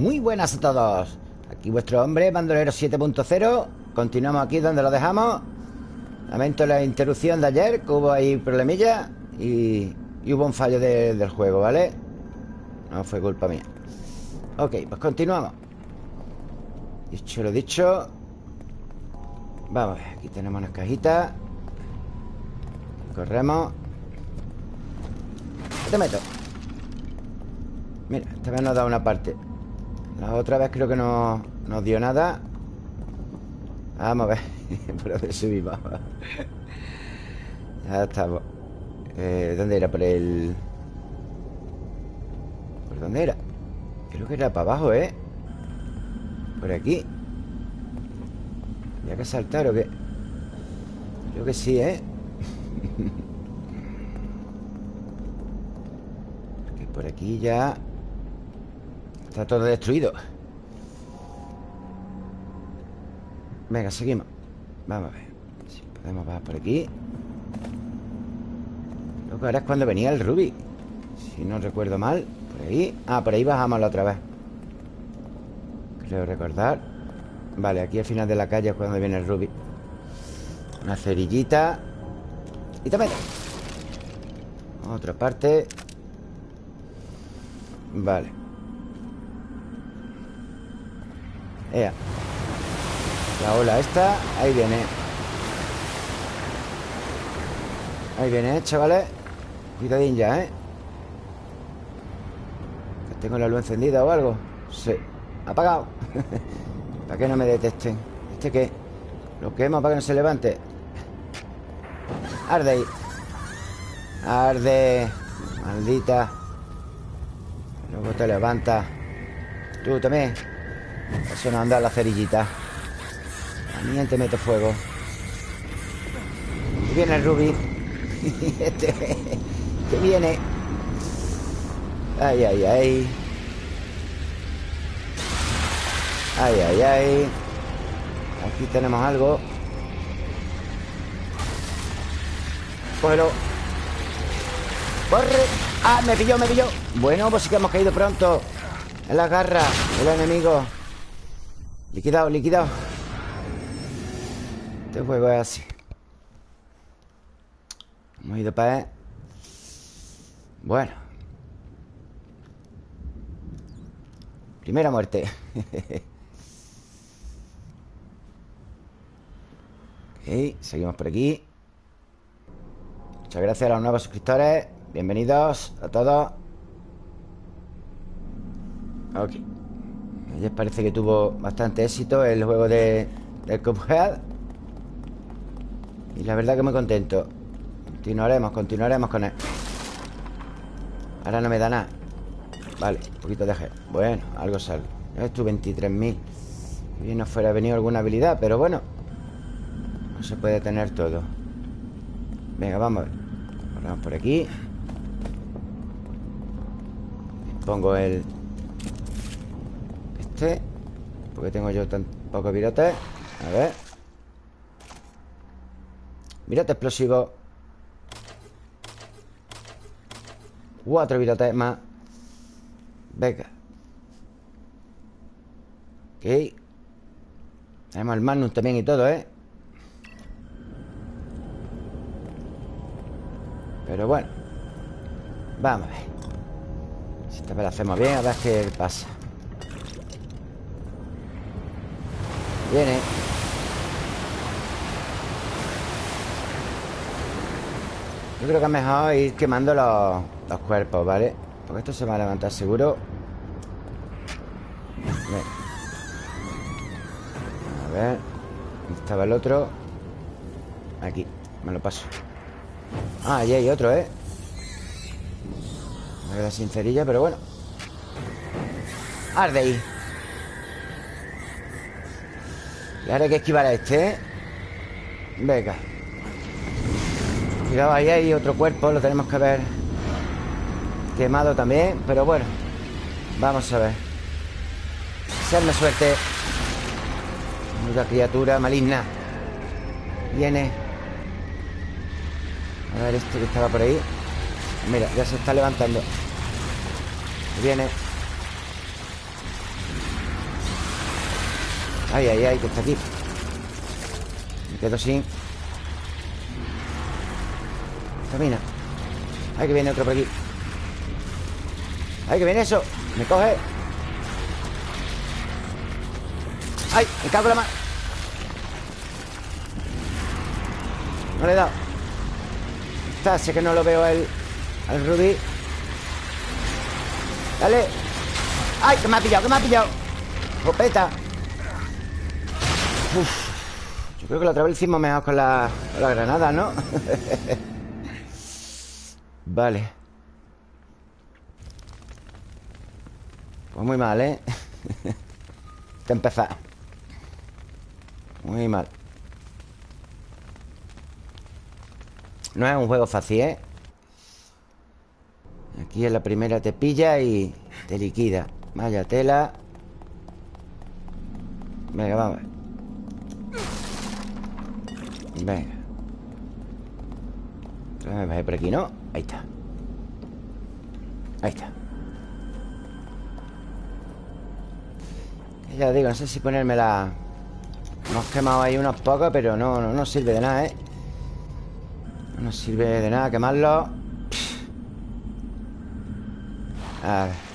Muy buenas a todos. Aquí vuestro hombre, bandolero 7.0 Continuamos aquí donde lo dejamos. Lamento la interrupción de ayer Que hubo ahí problemilla Y, hubo un fallo del juego, ¿vale? No fue culpa mía. Ok, pues continuamos. Dicho lo dicho Vamos aquí tenemos unas cajitas. Corremos. ¿Qué te meto? Mira, esta vez nos da una parte La otra vez creo que no nos dio nada Vamos a ver Por donde subimos Ya estamos eh, ¿Dónde era? Por el... ¿Por dónde era? Creo que era para abajo, ¿eh? Por aquí ¿Había que saltar o qué? Creo que sí, ¿eh? Porque por aquí ya Está todo destruido. Venga, seguimos. Vamos a ver. Si podemos bajar por aquí. Lo que ahora es cuando venía el Ruby. Si no recuerdo mal Por ahí. Ah, por ahí bajamos la otra vez. Creo recordar. Vale, aquí al final de la calle es cuando viene el Ruby. Una cerillita. Y también Otra parte. Vale Ea. La ola esta Ahí viene. Ahí viene, chavales. Cuidadín ya, ¿eh? ¿Tengo la luz encendida o algo? Sí. Apagado. Para que no me detecten ¿Este qué? Lo quemo para que no se levante Arde ahí. Arde. Maldita. Luego te levanta Tú también Eso no anda la cerillita. También te meto fuego. Y viene el Ruby Este Que viene. Ay, ay, ay. Ay, ay, ay. Aquí tenemos algo. Cógelo. ¡Corre! ¡Ah! Me pilló, me pilló. Bueno, pues sí que hemos caído pronto. En la garra del enemigo Liquidado, liquidado. Este juego es así. Hemos ido para él Bueno. Primera muerte. Ok, seguimos por aquí. Muchas gracias a los nuevos suscriptores. Bienvenidos a todos. Ok Ayer parece que tuvo bastante éxito El juego de, del Cuphead. Y la verdad que muy contento. Continuaremos, continuaremos con él. Ahora no me da nada. Vale, un poquito de gel Bueno, algo sale. Esto 23.000 Bien nos fuera venido alguna habilidad Pero bueno. No se puede tener todo. Venga, vamos a ver. Vamos por aquí. Pongo el Este Porque tengo yo tan pocos virotes A ver. Virote explosivo. Cuatro virotes más. Venga. Ok. Tenemos el Magnum también y todo, ¿eh? Pero bueno. Vamos a ver. Si esta vez la hacemos bien, a ver qué pasa Viene. Yo creo que es mejor ir quemando los, cuerpos, ¿vale? Porque esto se va a levantar seguro. A ver. ¿Dónde estaba el otro? Aquí, me lo paso. Ah, ahí hay otro, ¿eh? Me queda sincerilla, pero bueno. Arde ahí Y ahora hay que esquivar a este, ¿eh? Venga. Cuidado, ahí hay otro cuerpo Lo tenemos que ver. Quemado también, pero bueno. Vamos a ver. Serme suerte. Una criatura maligna. Viene. A ver este que estaba por ahí. Mira, ya se está levantando. Viene Ay, ay, ay, que está aquí. Me quedo sin Camina. Ay, que viene otro por aquí. Ay, que viene eso. Me coge. Ay, me cago en la mano No le he dado. Está, sé que no lo veo al, al rubí Dale. ¡Ay! Que me ha pillado, que me ha pillado. Copeta Yo creo que la otra vez hicimos mejor con la, con la granada, ¿no? vale Pues muy mal, ¿eh? Te empezar Muy mal No es un juego fácil, ¿eh? Aquí en la primera te pilla y te liquida Vaya tela Venga, vamos Venga me bajé por aquí, ¿no? Ahí está. Ahí está. Ya digo, no sé si ponerme la... Hemos quemado ahí unos pocos Pero no, no, no sirve de nada, ¿eh? No nos sirve de nada quemarlo. A ver.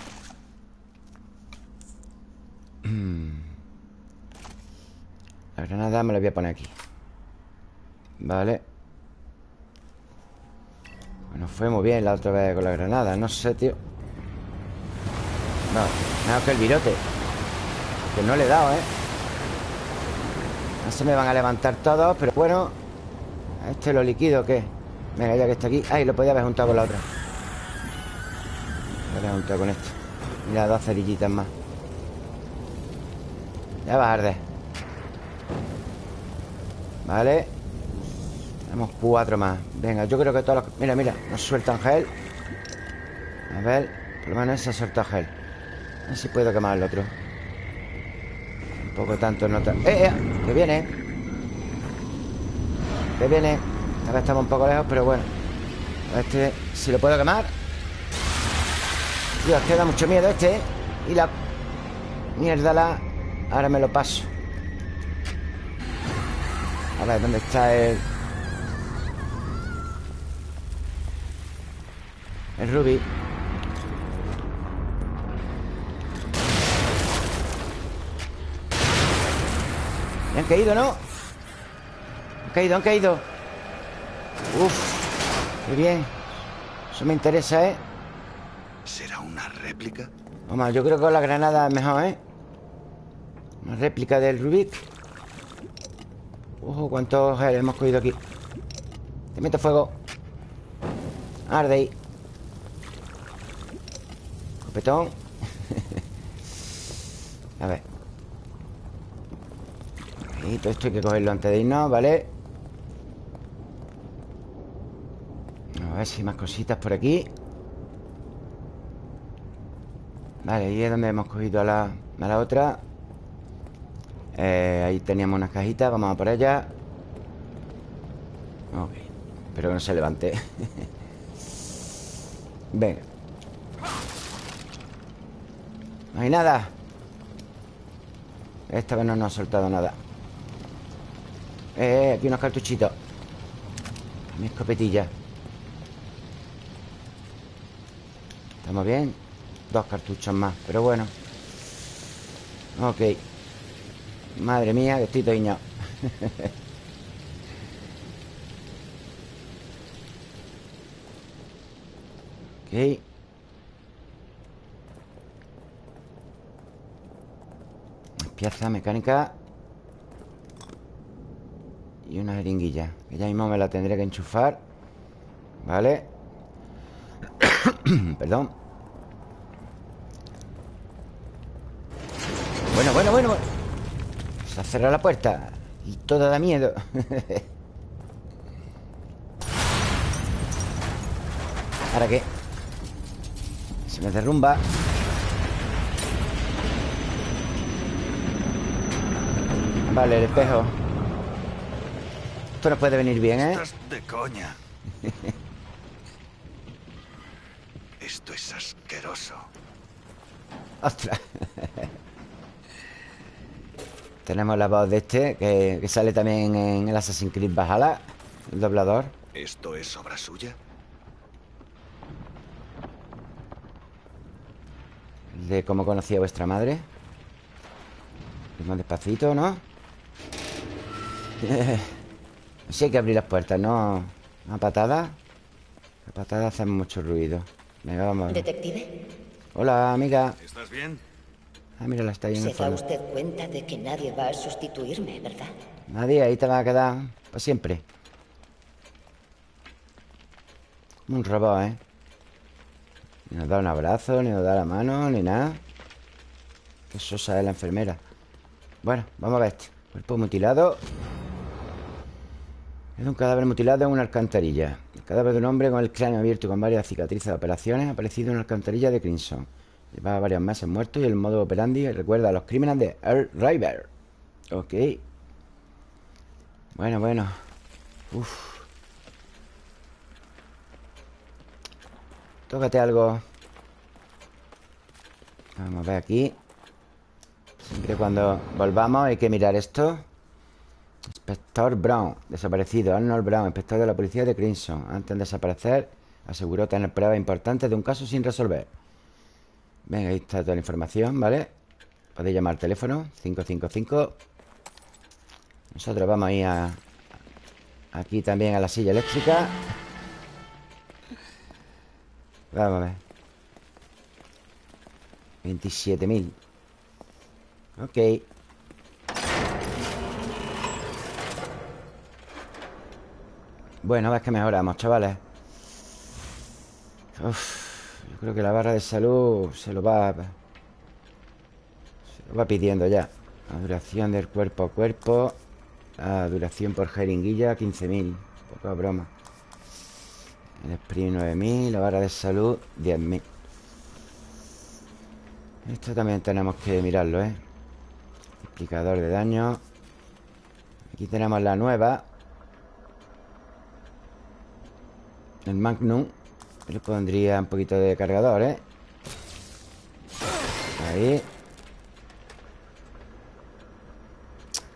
La granada me la voy a poner aquí Vale. Bueno, fue muy bien la otra vez con la granada No sé, tío. No, mejor que el virote Que no le he dado, ¿eh? No se me van a levantar todos Pero bueno ¿Este lo liquido o qué? Venga, ya que está aquí. Ay, lo podía haber juntado con la otra. Lo voy a juntado con esto. Mira, dos cerillitas más. Ya va a arder Vale Tenemos cuatro más. Venga, yo creo que todos los... Mira, mira, nos suelta gel. A ver Por lo menos se suelta gel. A ver si puedo quemar el otro. Un poco tanto no ¡Eh, eh! Que viene Que viene Ahora estamos un poco lejos, pero bueno. Este, si lo puedo quemar. Dios, que da mucho miedo este ¿eh? Y la... Mierda la... Ahora me lo paso. A ver, ¿dónde está el...? El rubí ¿Me han caído, no? Han caído, han caído Uf, qué bien Eso me interesa, ¿eh? ¿Será una réplica? Vamos, yo creo que con la granada es mejor, ¿eh? Una réplica del Rubik Ojo, cuántos hemos cogido aquí Te meto fuego Arde ahí Copetón A ver. Y todo esto hay que cogerlo antes de irnos, ¿vale? A ver si hay más cositas por aquí. Vale, ahí es donde hemos cogido a la, a la otra. Eh, ahí teníamos unas cajitas Vamos a por ellas Ok Espero que no se levante. Venga No hay nada. Esta vez no nos ha soltado nada. Eh, aquí unos cartuchitos. Mi escopetilla ¿Estamos bien? Dos cartuchos más, pero bueno. Ok. Madre mía, que estoy toiñado Ok Pieza mecánica Y una jeringuilla Que ya mismo me la tendré que enchufar Vale Perdón. Bueno, bueno, bueno se ha cerrado la puerta Y todo da miedo. ¿Ahora qué? Se me derrumba Vale, el espejo Esto no puede venir bien, ¿eh? Estás de coña Esto es asqueroso Ostras Tenemos la voz de este Que, que sale también en el Assassin's Creed Valhalla El doblador ¿Esto es obra suya? De cómo conocía vuestra madre Más despacito, ¿no? sí hay que abrir las puertas, ¿no? Una patada La patada hace mucho ruido. Venga, vamos. Detective, Hola, amiga. ¿Estás bien? Ah, mira, está ahí en se el da fondo. usted cuenta de que nadie va a sustituirme, ¿verdad? Nadie, ahí te va a quedar Para siempre. Un robot, ¿eh? Ni nos da un abrazo, ni nos da la mano, ni nada. Qué sosa es la enfermera. Bueno, vamos a ver este Cuerpo mutilado. Es un cadáver mutilado en una alcantarilla. El cadáver de un hombre con el cráneo abierto y con varias cicatrices de operaciones Ha aparecido en una alcantarilla de Crimson. Llevaba varios meses muerto y el modo operandi recuerda a los crímenes de Earl River. Ok. Bueno, bueno. Uf. Tócate algo. Vamos a ver aquí Siempre cuando volvamos hay que mirar esto. Inspector Brown Desaparecido. Arnold Brown Inspector de la policía de Crimson. Antes de desaparecer Aseguró tener pruebas importantes de un caso sin resolver. Venga, ahí está toda la información, ¿vale? Podéis llamar al teléfono 555 Nosotros vamos a ir a Aquí también a la silla eléctrica. Vamos a ver. 27.000 Ok. Bueno, ves que mejoramos, chavales. Uf, Yo creo que la barra de salud Se lo va Se lo va pidiendo ya. La duración del cuerpo a cuerpo La duración por jeringuilla 15.000 Poca broma. El sprint 9.000 La barra de salud 10.000 Esto también tenemos que mirarlo, ¿eh? Multiplicador de daño. Aquí tenemos la nueva. El Magnum. Le pondría un poquito de cargador, ¿eh? Ahí.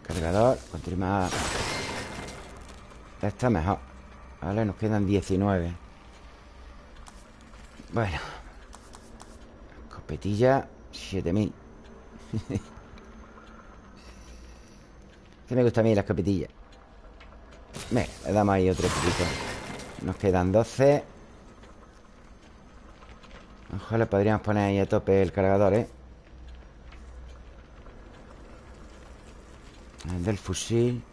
Cargador Continúa Está mejor. Vale, nos quedan 19 Bueno. Escopetilla 7000 Que me gusta a mí la escopetilla Venga, le damos ahí otro poquito. Nos quedan 12 Ojalá podríamos poner ahí a tope el cargador, ¿eh? El del fusil.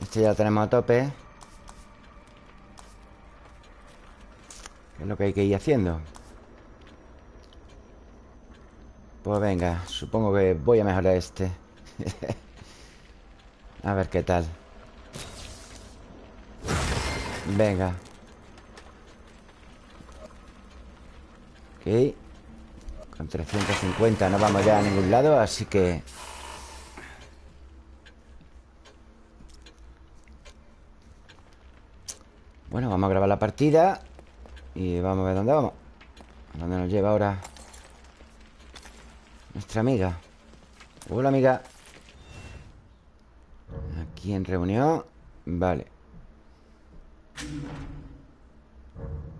Este ya lo tenemos a tope. ¿Qué es lo que hay que ir haciendo? Pues venga, supongo que voy a mejorar este A ver qué tal Venga. Ok. Con 350 no vamos ya a ningún lado Así que Bueno, vamos a grabar la partida Y vamos a ver dónde vamos. ¿A ¿Dónde nos lleva ahora Nuestra amiga. Hola amiga En reunión Vale.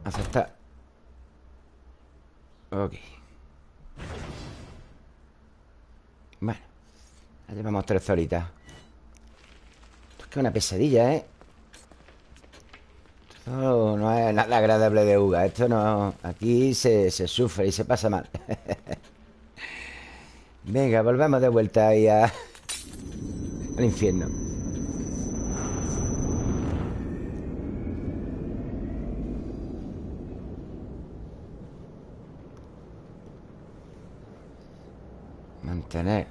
Aceptar Ok. Bueno Ya llevamos tres horitas. Esto es que una pesadilla, ¿eh? Esto no es nada agradable de Uga Esto no... Aquí se, se sufre y se pasa mal. Venga, volvemos de vuelta ahí a... Al infierno Mantener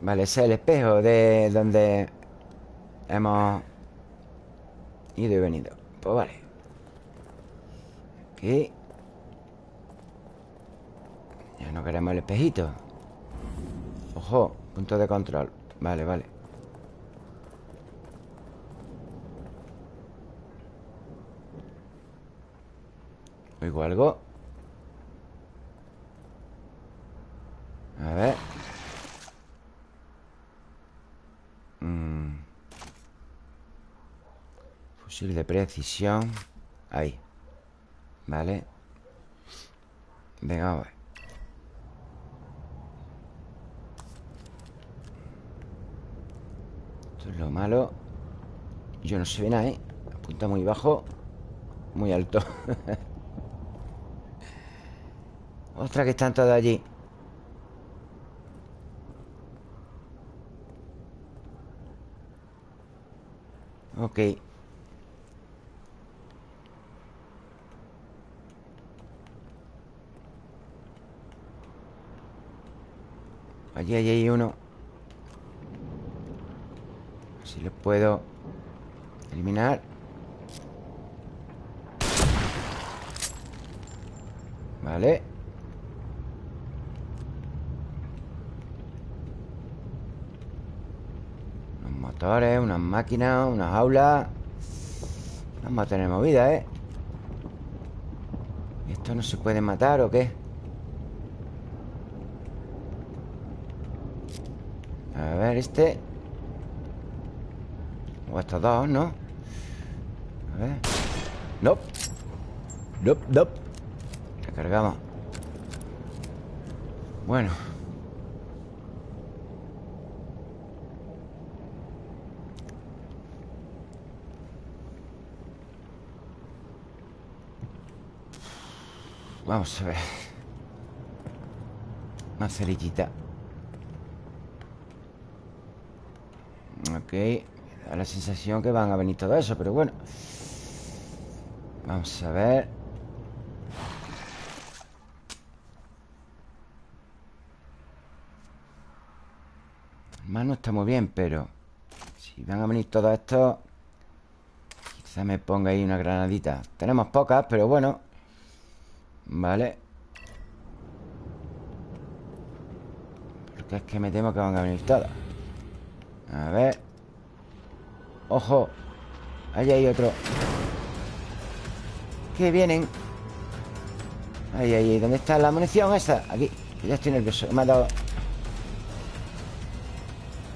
Vale, ese es el espejo de donde Hemos Ido y venido. Pues vale. Aquí. Ya no queremos el espejito. Ojo, punto de control. Vale, vale. Oigo algo. A ver De precisión. Ahí. Vale Venga, Esto es lo malo. Yo no se ve nada, ¿eh? Apunta muy bajo Muy alto. Ostras, que están todos allí. Ok Allí, allí hay uno Si lo puedo Eliminar Vale Unos motores, unas máquinas, unas aulas Vamos a tener movida, ¿eh? ¿Esto no se puede matar o qué? A ver, este. O estos dos, ¿no? A ver. No No, no Recargamos Bueno. Vamos a ver. Más cerillita Ok Da la sensación que van a venir todo eso Pero bueno. Vamos a ver. Más no está muy bien, pero Si van a venir todos estos Quizá me ponga ahí una granadita. Tenemos pocas, pero bueno. Vale. Porque es que me temo que van a venir todas. A ver Ojo. Ahí hay otro. Que vienen. Ahí, ahí, ¿dónde está la munición esa? Aquí, ya estoy nervioso. Me ha dado.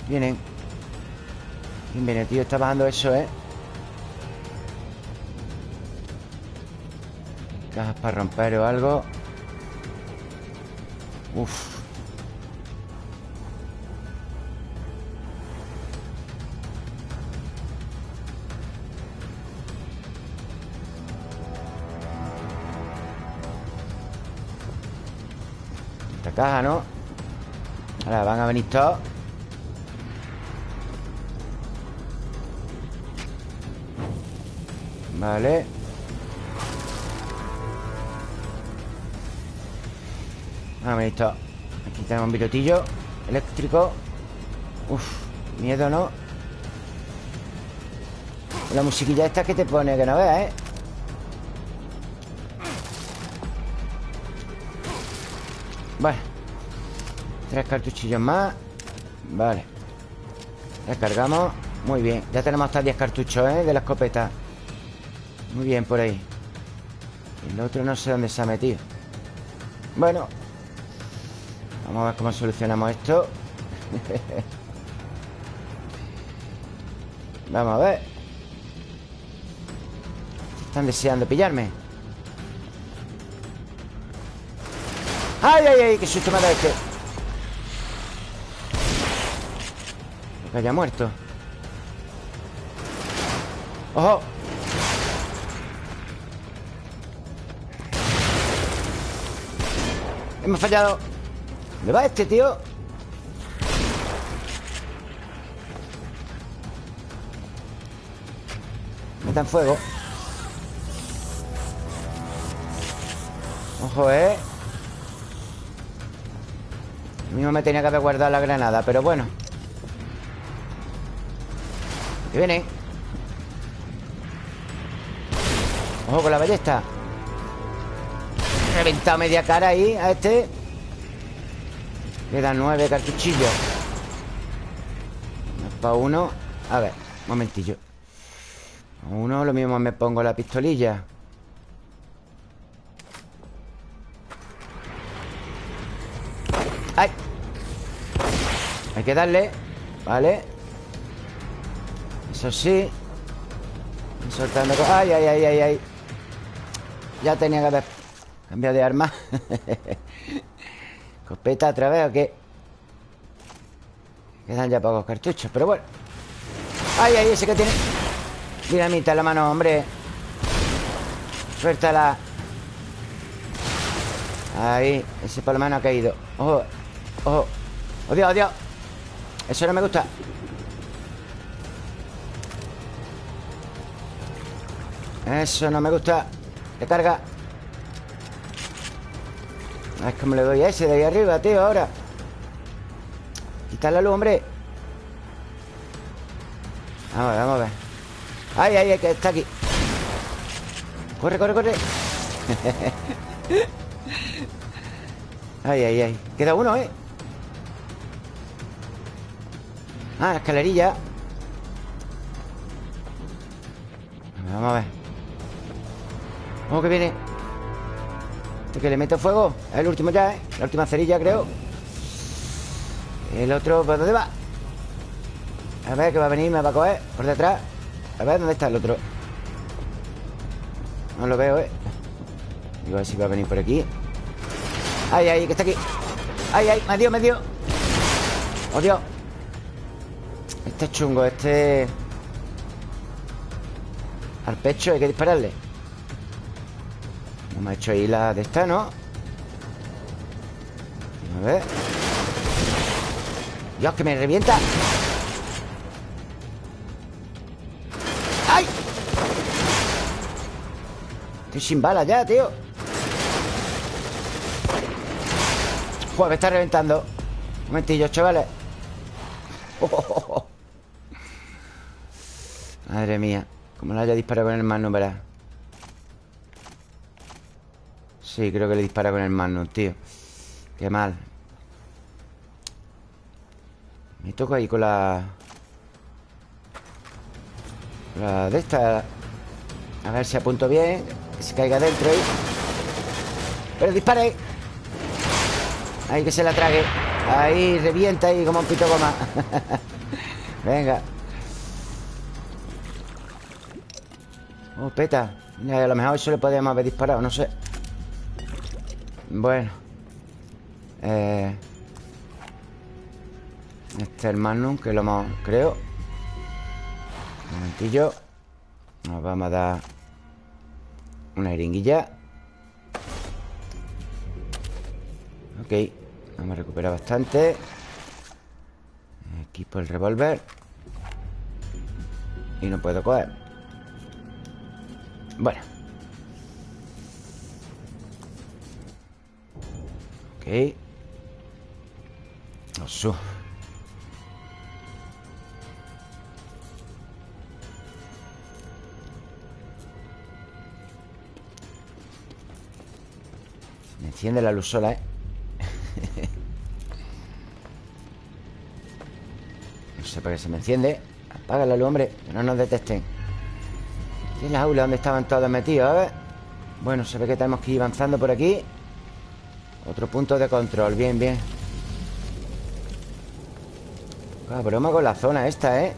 Vienen. ¿Quién viene, tío? Está bajando eso, ¿eh? Cajas para romper o algo. Uf Caja, ¿no? Ahora van a venir todos Vale Ah, visto Aquí tenemos un pilotillo Eléctrico Uf, miedo, ¿no? La musiquilla esta que te pone que no veas, ¿eh? Tres cartuchillos más. Vale. Descargamos Muy bien. Ya tenemos hasta 10 cartuchos, ¿eh? De la escopeta. Muy bien por ahí. El otro no sé dónde se ha metido. Bueno. Vamos a ver cómo solucionamos esto. Vamos a ver. Están deseando pillarme. ¡Ay, ay, ay! ¡Qué susto me dado este! Que haya muerto ¡Ojo! Hemos fallado ¿Dónde va este, tío? Meta en fuego Ojo, ¿eh? Mismo me tenía que haber guardado la granada Pero bueno Que viene. Ojo con la ballesta. Reventado media cara ahí a este. Quedan nueve cartuchillos Para uno. A ver, momentillo. Uno lo mismo me pongo la pistolilla. ¡Ay! Hay que darle. Vale Eso sí Soltando... ¡Ay, ay, ay, ay, ay! Ya tenía que haber cambiado de arma. ¿Copeta otra vez o qué? Quedan ya pocos cartuchos, pero bueno. ¡Ay, ay! Ese que tiene... Dinamita en la mano, hombre. Suéltala. Ahí. Ese por lo menos ha caído. ¡Ojo! ¡Ojo! ¡Odio, odio! Eso no me gusta. Eso no me gusta. Le carga. Es como le doy a ese de ahí arriba, tío, ahora. Quita la luz, hombre. Vamos a ver, vamos a ver. Ay, ay, ay, que está aquí. Corre, corre, corre. Ay, ay, ay. Queda uno, ¿eh? Ah, la escalerilla. Vamos a ver ¿Cómo que viene? ¿Este que le meto fuego? Es el último ya, ¿eh? La última cerilla, creo El otro, ¿por dónde va? A ver, que va a venir, me va a coger Por detrás A ver, ¿dónde está el otro? No lo veo, ¿eh? Digo, a ver si va a venir por aquí ¡Ay, ay! Que está aquí ¡Ay, ay! ¡Me dio, me dio! ¡Oh, Dios! Este es chungo, este... Al pecho hay que dispararle me ha hecho ahí la de esta, ¿no? A ver. Dios, que me revienta. ¡Ay! Estoy sin balas ya, tío. Joder, me está reventando. Un momentillo, chavales. Madre mía Como lo haya disparado con el mano, verás Sí, creo que le dispara con el Magnum, tío. Qué mal. Me toco ahí con la... La de esta. A ver si apunto bien Que se caiga dentro ahí. Pero dispare. Ahí que se la trague. Ahí revienta ahí como un pito goma. Venga. Oh, peta. A lo mejor eso le podríamos haber disparado, no sé bueno eh, Este es el Magnum Que lo hemos, creo. Un momentillo. Nos vamos a dar Una jeringuilla. Ok Vamos a recuperar bastante. Equipo el revólver. Y no puedo coger. Bueno Ok. Osu Me enciende la luz sola, ¿eh? no sé para qué se me enciende. Apaga la luz, hombre Que no nos detesten. ¿Y en la aula donde estaban todos metidos? A ver Bueno, se ve que tenemos que ir avanzando por aquí otro punto de control, bien, bien Cabroma con la zona esta, ¿eh?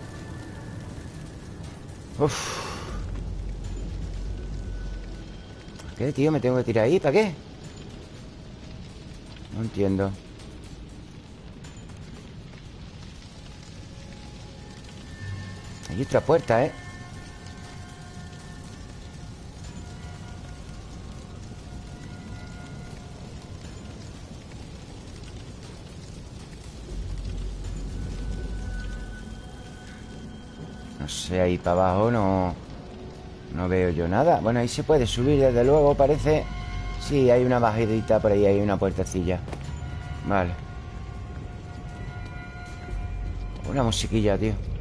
Uf ¿Para qué, tío? ¿Me tengo que tirar ahí? ¿Para qué? No entiendo Hay otra puerta, ¿eh? Ahí para abajo no... No veo yo nada. Bueno, ahí se puede subir desde luego, parece. Sí, hay una bajadita por ahí Hay una puertecilla. Vale. Una musiquilla, tío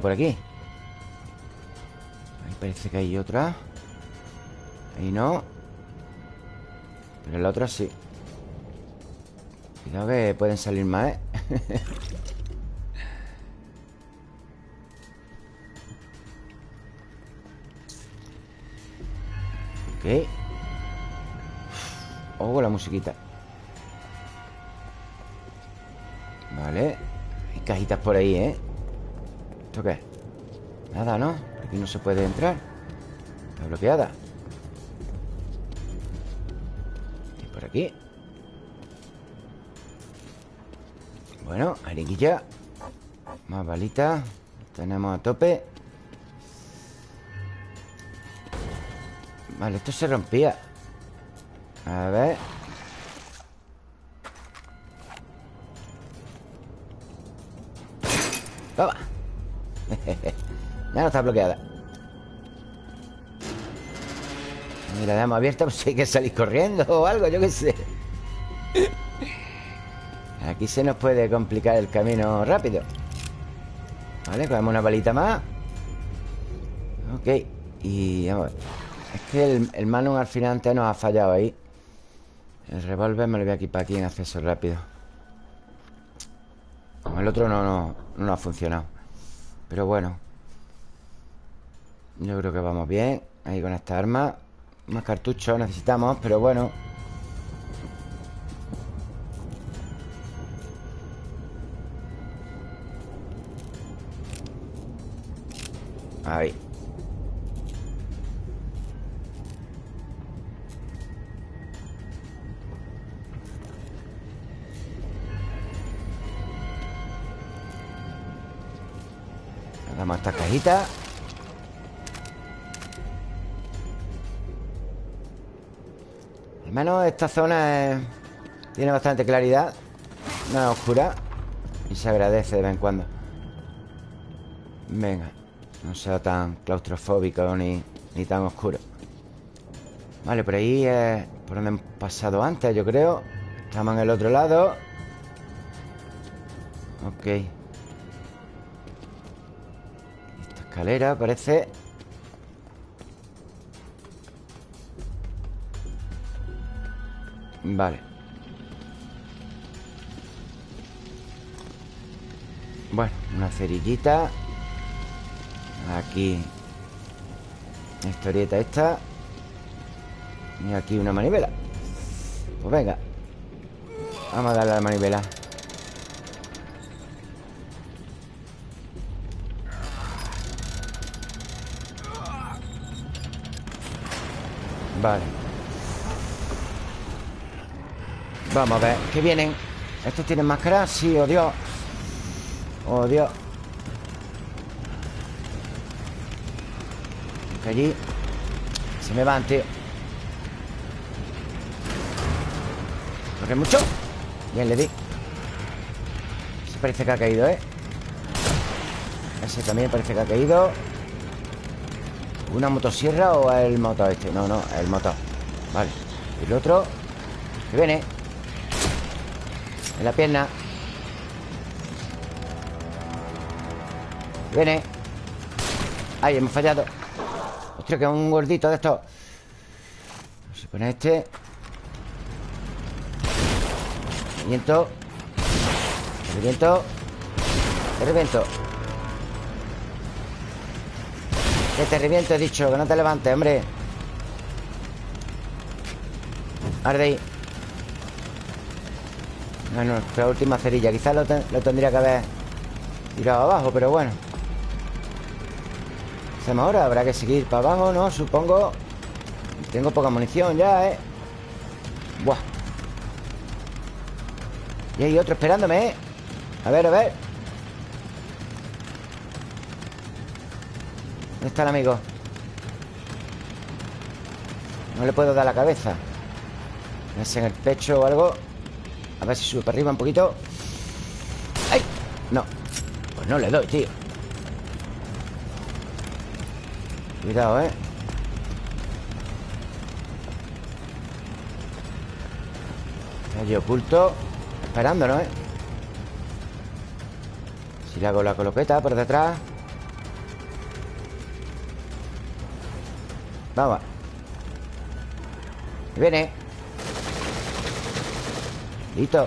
por aquí. Parece que hay otra. Ahí no. Pero la otra sí. Cuidado que pueden salir más, ¿eh? ok. Ojo la musiquita. Vale. Hay cajitas por ahí, ¿eh? ¿Esto qué? Nada, ¿no? Aquí no se puede entrar. Está bloqueada. Y por aquí. Bueno, ariquilla Más balitas Tenemos a tope. Vale, esto se rompía. A ver. Toma Ya no está bloqueada. Y la damos abierta Pues hay que salir corriendo o algo, yo qué sé. Aquí se nos puede complicar el camino rápido. Vale, cogemos una balita más. Ok Y vamos a ver. Es que el, el al final antes nos ha fallado ahí. El revólver me lo voy a equipar aquí en acceso rápido. Como el otro no, no, no ha funcionado Pero bueno Yo creo que vamos bien Ahí con esta arma. Más cartuchos necesitamos, pero bueno. Ahí Damos esta cajita. Al menos esta zona tiene bastante claridad No es oscura Y se agradece de vez en cuando. Venga No sea tan claustrofóbico ni, ni tan oscuro. Vale, por ahí es por donde hemos pasado antes, yo creo. Estamos en el otro lado. Ok escalera parece. Vale. Bueno, una cerillita. Aquí. La historieta esta. Y aquí una manivela. Pues venga. Vamos a darle a la manivela Vale. Vamos a ver ¿Qué vienen? ¿Estos tienen máscara? Sí, oh Dios. Oh Dios. Que allí. Se me van, tío. Corre mucho Bien, le di. Ese parece que ha caído, ¿eh? Ese también parece que ha caído ¿Una motosierra o el motor este? No, no, el motor. Vale. El otro Que viene. En la pierna. Viene. Ay, hemos fallado. Hostia, que es un gordito de estos. Se pone este. Reviento Reviento Reviento Que te reviento, he dicho Que no te levantes, hombre Arde ahí No, nuestra última cerilla Quizás lo, lo tendría que haber Tirado abajo, pero bueno ¿Qué hacemos ahora? Habrá que seguir para abajo, ¿no? Supongo Tengo poca munición ya, ¿eh? Buah Y hay otro esperándome, ¿eh? A ver, a ver ¿Dónde está el amigo? No le puedo dar la cabeza en el pecho o algo A ver si sube para arriba un poquito ¡Ay! No Pues no le doy, tío Cuidado, ¿eh? Allí oculto Esperándonos, ¿eh? Si le hago la colopeta por detrás Vamos. Viene. Listo.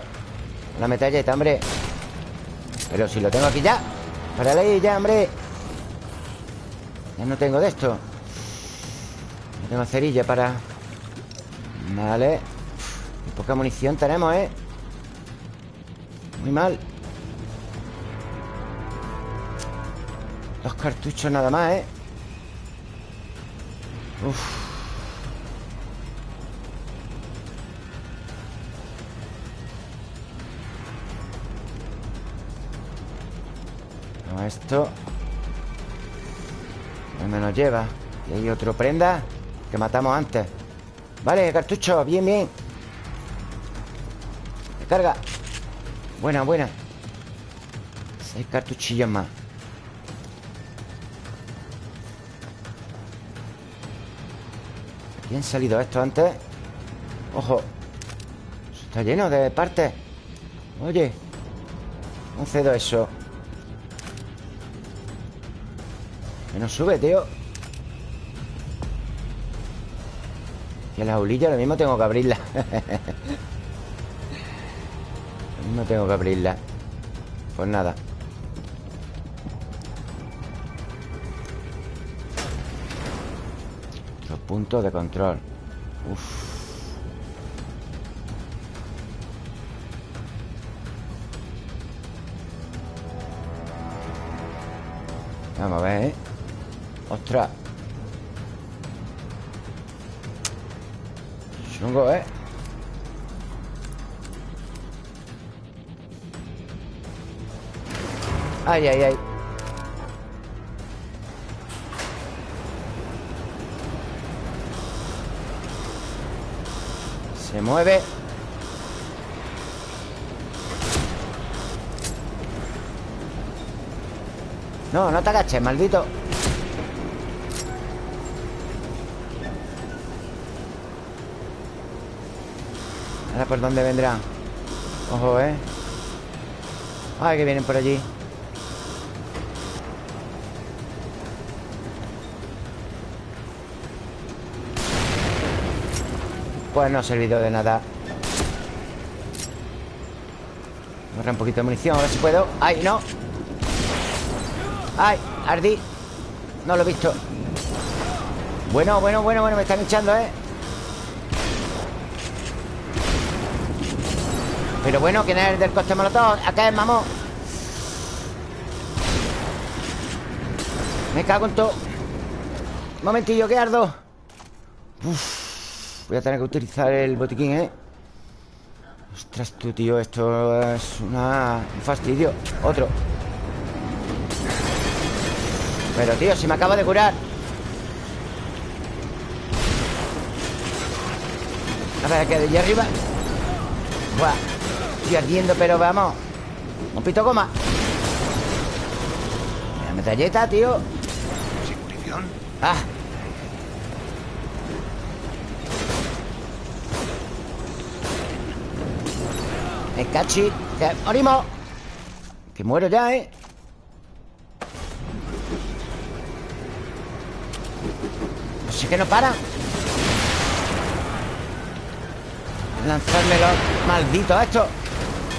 La metalleta, hombre. Pero si lo tengo aquí ya. Para ahí ya, hombre. Ya no tengo de esto. No tengo cerilla para. Vale. Poca munición tenemos, ¿eh? Muy mal. Dos cartuchos nada más, ¿eh? Uf. Esto ¿Dónde nos lleva? Y hay otro prenda Que matamos antes. Vale, cartucho, bien, bien. Carga. Buena, buena. Seis cartuchillos más Han salido estos antes. Ojo. Está lleno de partes. Oye. No cedo eso. Que no sube, tío. Y la jaulilla lo mismo tengo que abrirla. Lo mismo tengo que abrirla. Pues nada Los puntos de control Uf Vamos a ver, ¿eh? ¡Ostras! Chungo, ¿eh? Ay, ay, ay Se mueve. No, no te agaches, maldito. Ahora por dónde vendrán Ojo, ¿eh? Ay, que vienen por allí Pues no ha servido de nada Agarra un poquito de munición, a ver si puedo ¡Ay, no! ¡Ay! Ardí No lo he visto Bueno, bueno, bueno, bueno Me están echando, ¿eh? Pero bueno, ¿quién es el del coste molotov? Acá es mamón Me cago en todo Un momentillo, que ardo Uf, Voy a tener que utilizar el botiquín, ¿eh? Ostras, tú, tío Esto es una... un fastidio. Otro. Pero, tío, si me acaba de curar. A ver, que de allí arriba. Buah Estoy ardiendo, pero vamos. Un pito goma. La metralleta, tío. ¿Sin munición? Ah Me cachi Que morimos Que muero ya, ¿eh? No sé que no para. Lanzarme los malditos estos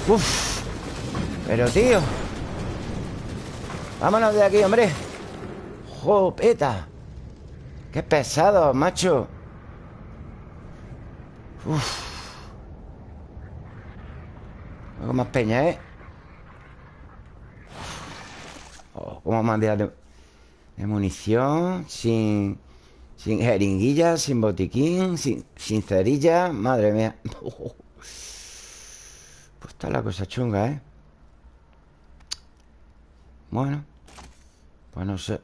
Uf. Pero, tío. Vámonos de aquí, hombre. Jopeta Qué pesado, macho. Uf Algo más peña, ¿eh? Oh, ¿Cómo de, de munición? Sin... Sin jeringuilla, sin botiquín, sin, sin cerilla. Madre mía. Pues está la cosa chunga, ¿eh? Bueno. Pues no sé.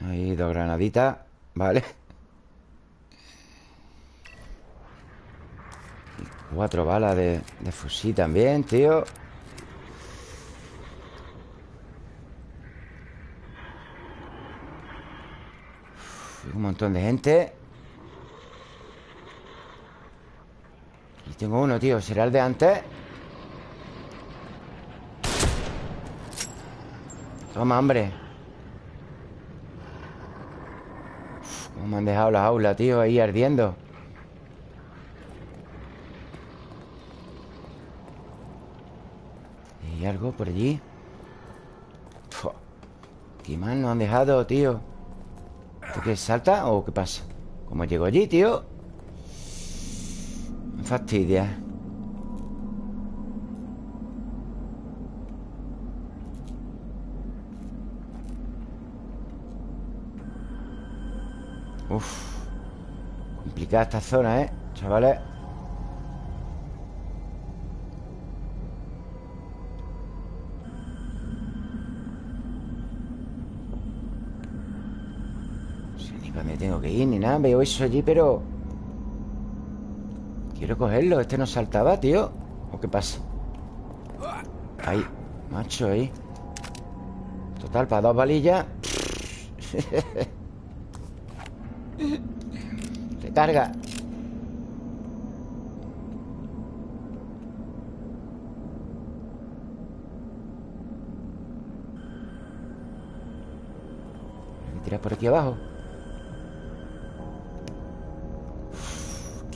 Ahí dos granaditas. Vale. Cuatro balas de, de fusil también, tío. Un montón de gente Y tengo uno, tío ¿Será el de antes? Toma, hombre Cómo me han dejado la aula, tío Ahí ardiendo ¿Y algo por allí? ¿Qué más nos han dejado, tío? ¿Esto qué salta o qué pasa? ¿Cómo llego allí, tío? fastidia Uf Complicada esta zona, ¿eh? Chavales nada Veo eso allí, pero... Quiero cogerlo Este no saltaba, tío. ¿O qué pasa? Ahí Macho, ahí. Total, para dos balillas. Recarga Voy a tirar por aquí abajo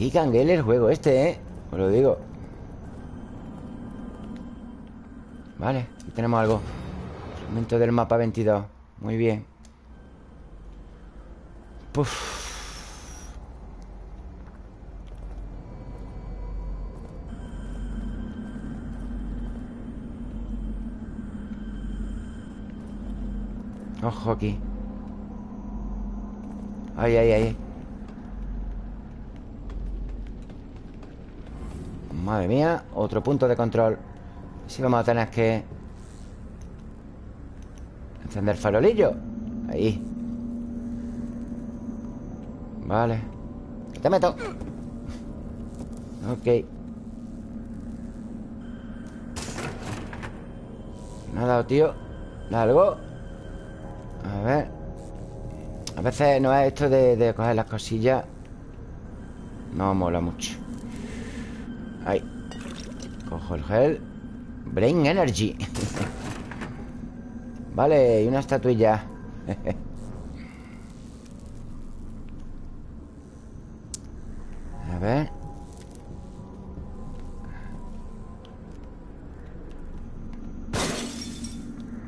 Qué canguele el juego este, ¿eh? Os lo digo. Vale, aquí tenemos algo. Momento del mapa 22 Muy bien. Puf. Ojo aquí. Ay, ay, ay Madre mía Otro punto de control. Si vamos a tener que Encender farolillo. Ahí. Vale. Te meto. Ok. Nada, tío algo. A ver. A veces no es esto de, coger las cosillas. No mola mucho Brain Energy. Vale, y una estatuilla. A ver.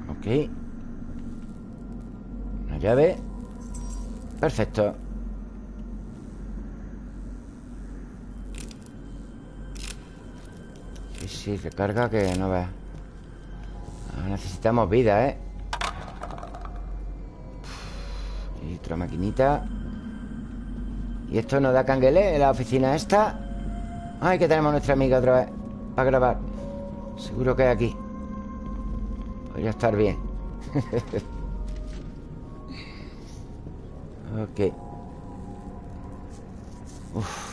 Ok. Llave. Perfecto Sí, sí, recarga que no ve Necesitamos vida, ¿eh? Y otra maquinita. Y esto nos da canguele en la oficina esta. Ay, que tenemos nuestra amiga otra vez Para grabar. Seguro que es aquí. Podría estar bien. Ok. Uf.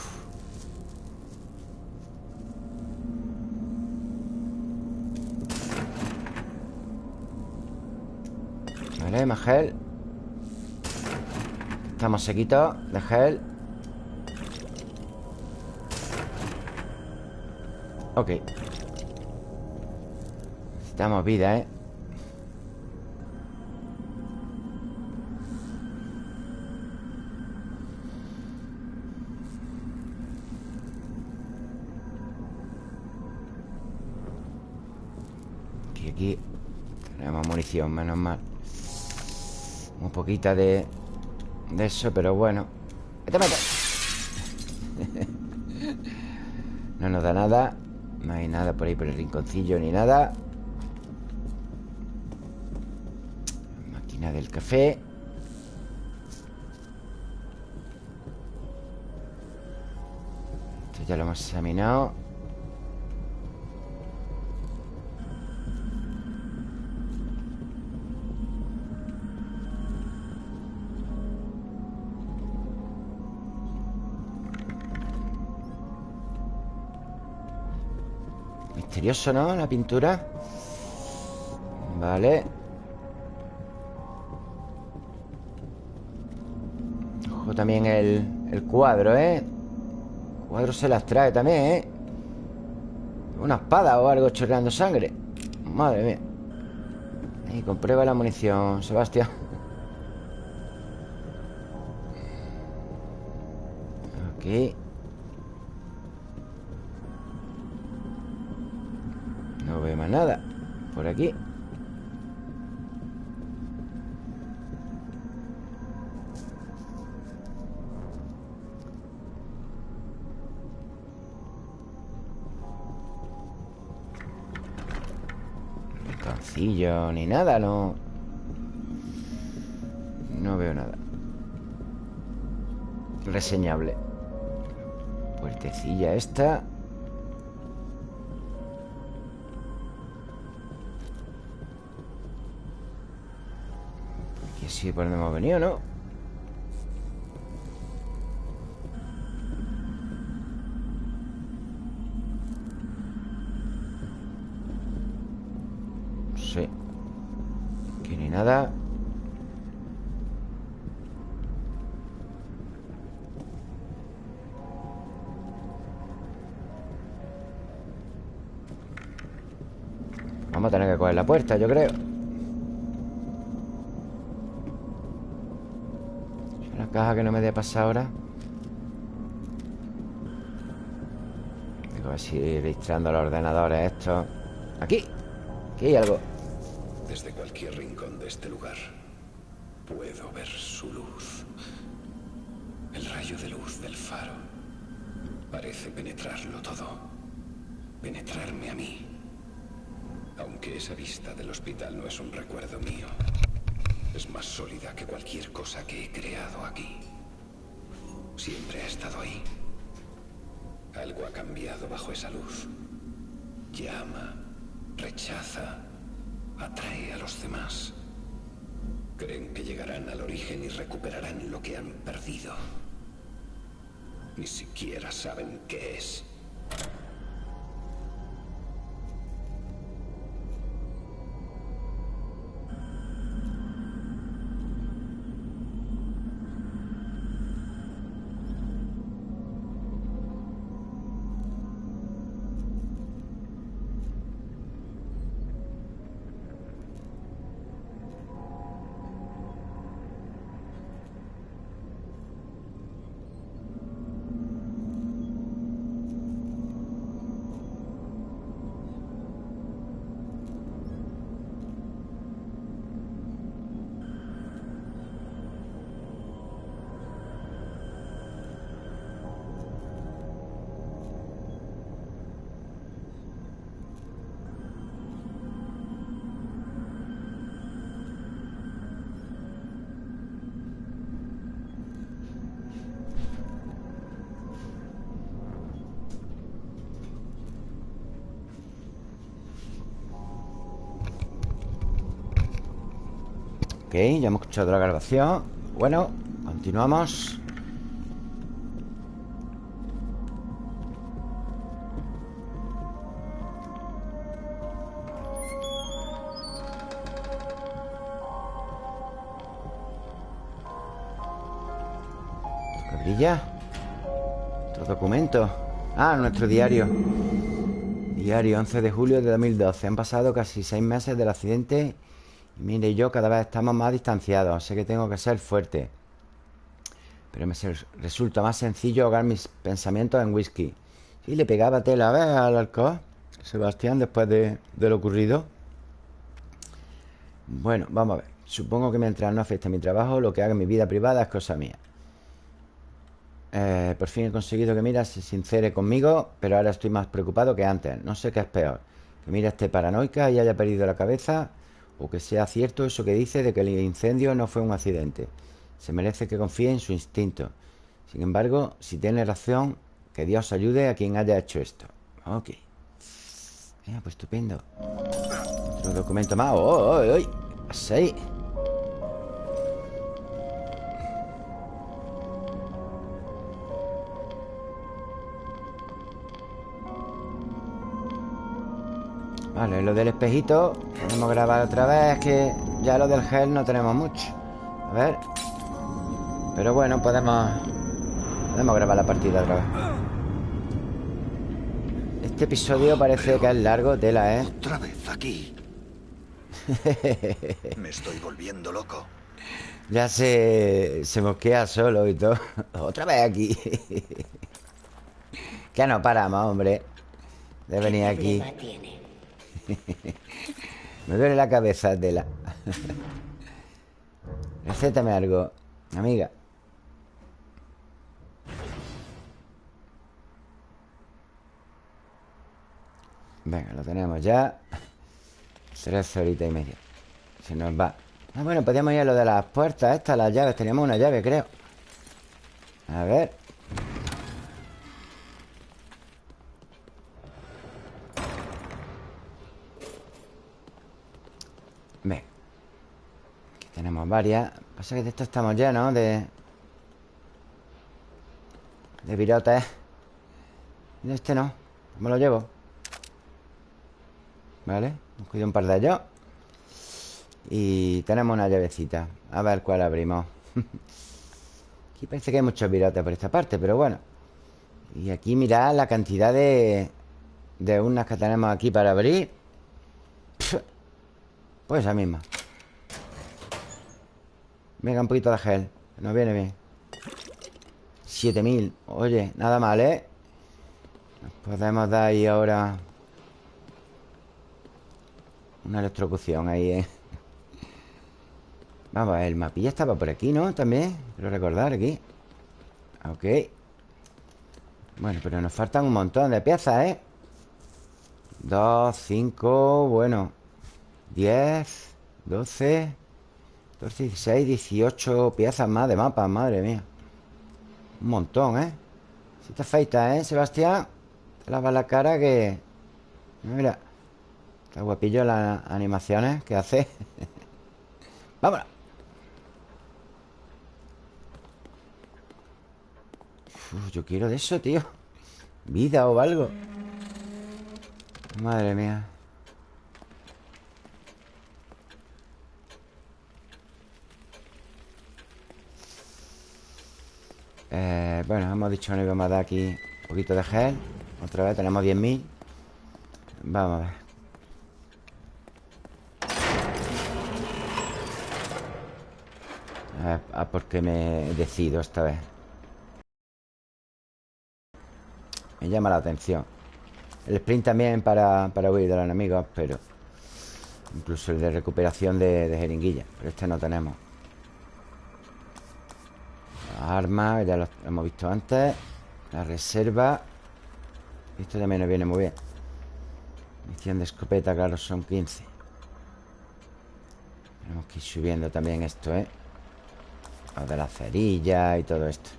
Vale, más gel Estamos sequitos de gel. Ok. Necesitamos vida, ¿eh? Tenemos munición, menos mal Un poquita de De eso, pero bueno. ¡Vete, No nos da nada. No hay nada por ahí por el rinconcillo Ni nada. Máquina del café. Esto ya lo hemos examinado Misterioso, ¿no? La pintura Vale Ojo también el, el cuadro, ¿eh? El cuadro se las trae también, ¿eh? Una espada o algo chorreando sangre Madre mía Y comprueba la munición, Sebastián Ok aquí. Cancillo, ni nada, no. No veo nada. Reseñable. Puertecilla esta. Sí por donde hemos venido, ¿no? Sí. Aquí ni nada. Vamos a tener que coger la puerta, yo creo caja que no me dé pasar ahora Digo, a ver si registrando los ordenadores estos Aquí Aquí hay algo Desde cualquier rincón de este lugar puedo ver su luz. El rayo de luz del faro parece penetrarlo todo. Penetrarme a mí. Aunque esa vista del hospital no es un recuerdo mío. Es más sólida que cualquier cosa que he creado aquí. Siempre ha estado ahí. Algo ha cambiado bajo esa luz. Llama, rechaza, atrae a los demás. Creen que llegarán al origen y recuperarán lo que han perdido. Ni siquiera saben qué es. Ok, ya hemos escuchado la grabación. Bueno, continuamos. ¿Qué brilla? Otro documento. Ah, nuestro diario. Diario 11 de julio de 2012 Han pasado casi seis meses del accidente mire y yo cada vez estamos más distanciados Sé que tengo que ser fuerte. Pero me resulta más sencillo ahogar mis pensamientos en whisky. Sí, le pegaba tela a ver al alcohol. Sebastián después de, de lo ocurrido. Bueno, vamos a ver. Supongo que mientras no afecte mi trabajo Lo que haga en mi vida privada es cosa mía. Eh, Por fin he conseguido que Mira se sincere conmigo Pero ahora estoy más preocupado que antes. No sé qué es peor Que Mira esté paranoica y haya perdido la cabeza o que sea cierto eso que dice de que el incendio no fue un accidente. Se merece que confíe en su instinto. Sin embargo, si tiene razón, que Dios ayude a quien haya hecho esto. Ok. Venga, pues estupendo. Otro documento más. ¡Oh, oh, oh! oh! Vale, lo del espejito Podemos grabar otra vez Que ya lo del gel no tenemos mucho A ver Pero bueno, podemos Podemos grabar la partida otra vez Este episodio parece que es largo Tela, ¿eh? Otra vez aquí. Me estoy volviendo loco. Ya se, se mosquea solo y todo Otra vez aquí Que no paramos, hombre De venir ¿Qué aquí tiene? Me duele la cabeza, Tela. Recétame algo, amiga. Venga, lo tenemos ya. Tres horitas y media Se nos va Ah, bueno, podíamos ir a lo de las puertas estas, las llaves Teníamos una llave, creo A ver Ven Aquí tenemos varias. Pasa que de esto estamos llenos de... De virotes. Este no Me lo llevo. Vale Cuido un par de ellos. Y tenemos una llavecita. A ver cuál abrimos. Aquí parece que hay muchos virotes por esta parte Pero bueno. Y aquí mirad la cantidad de De unas que tenemos aquí para abrir. Pues esa misma Venga, un poquito de gel Nos viene bien 7000 Oye, nada mal, ¿eh? Nos podemos dar ahí ahora Una electrocución ahí, ¿eh? Vamos a ver, el mapilla estaba por aquí, ¿no? También, quiero recordar aquí Ok Bueno, pero nos faltan un montón de piezas, ¿eh? 2, 5, bueno 10, 12 2, 16, 18 piezas más de mapa, madre mía. Un montón, ¿eh? Si te ¿eh, Sebastián? Te lavas la cara que... Mira Está guapillo las animaciones que hace. Vámonos. Uf, yo quiero de eso, tío. Vida o algo. Madre mía. Eh, bueno, hemos dicho que íbamos a dar aquí un poquito de gel. Otra vez, tenemos 10.000 Vamos a ver. A a por qué me decido esta vez. Me llama la atención. El sprint también para, para huir de los enemigos Pero Incluso el de recuperación de, de jeringuilla Pero este no tenemos armas, ya lo hemos visto antes. La reserva. Esto también nos viene muy bien. Misión de escopeta, claro, son 15 Tenemos que ir subiendo también esto, ¿eh? Lo de la cerilla y todo esto.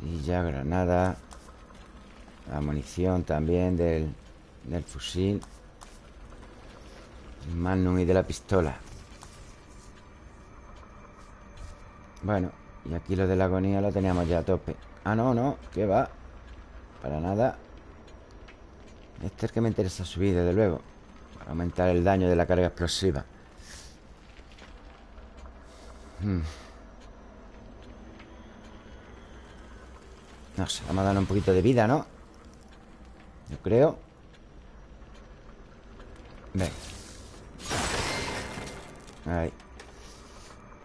Cerilla, granada La munición también del, del fusil. Magnum y de la pistola. Bueno, y aquí lo de la agonía lo teníamos ya a tope. Ah, no, no, que va. Para nada. Este es el que me interesa subir, desde luego. Para aumentar el daño de la carga explosiva. Hmm. No sé, vamos a darle un poquito de vida, ¿no? Yo creo. Ven Ahí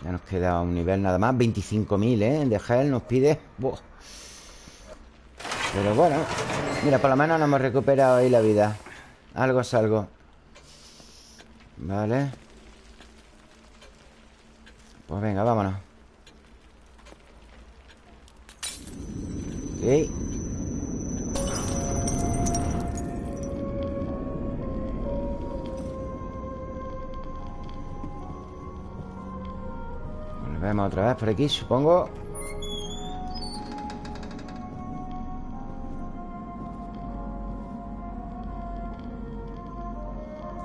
ya nos queda un nivel nada más 25.000, ¿eh? De gel nos pide Pero bueno Mira, por lo menos nos hemos recuperado ahí la vida. Algo es algo. Vale. Pues venga, vámonos. Ok Vemos otra vez por aquí, supongo.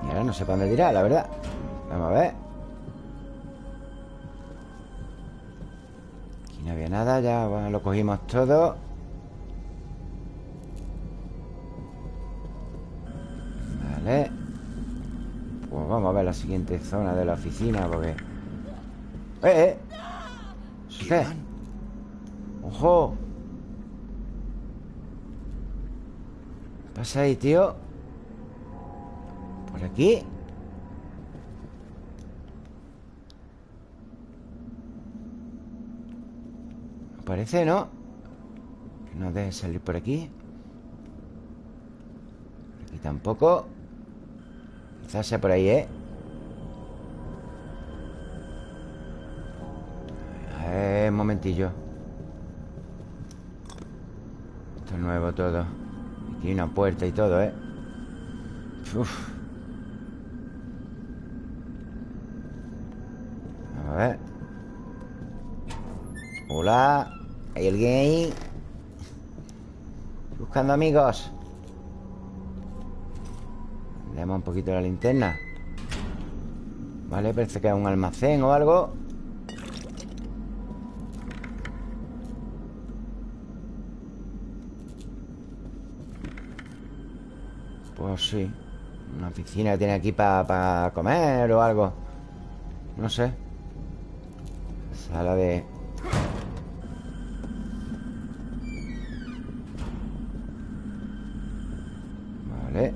Y ahora no sé para dónde tirar, la verdad. Vamos a ver. Aquí no había nada, ya lo cogimos todo. Vale. Pues vamos a ver la siguiente zona de la oficina Porque... ¡Eh, eh! ¡Ojo! ¿Qué pasa ahí, tío? ¿Por aquí? No parece, ¿no? Que no deje salir por aquí Por aquí tampoco Quizás sea por ahí, ¿eh? Esto es nuevo todo. Aquí una puerta y todo, ¿eh? Uf. A ver. Hola. ¿Hay alguien ahí? Buscando amigos. Le damos un poquito la linterna. Vale, parece que es un almacén o algo. Sí. Una piscina que tiene aquí para comer o algo. No sé. Sala de... Vale.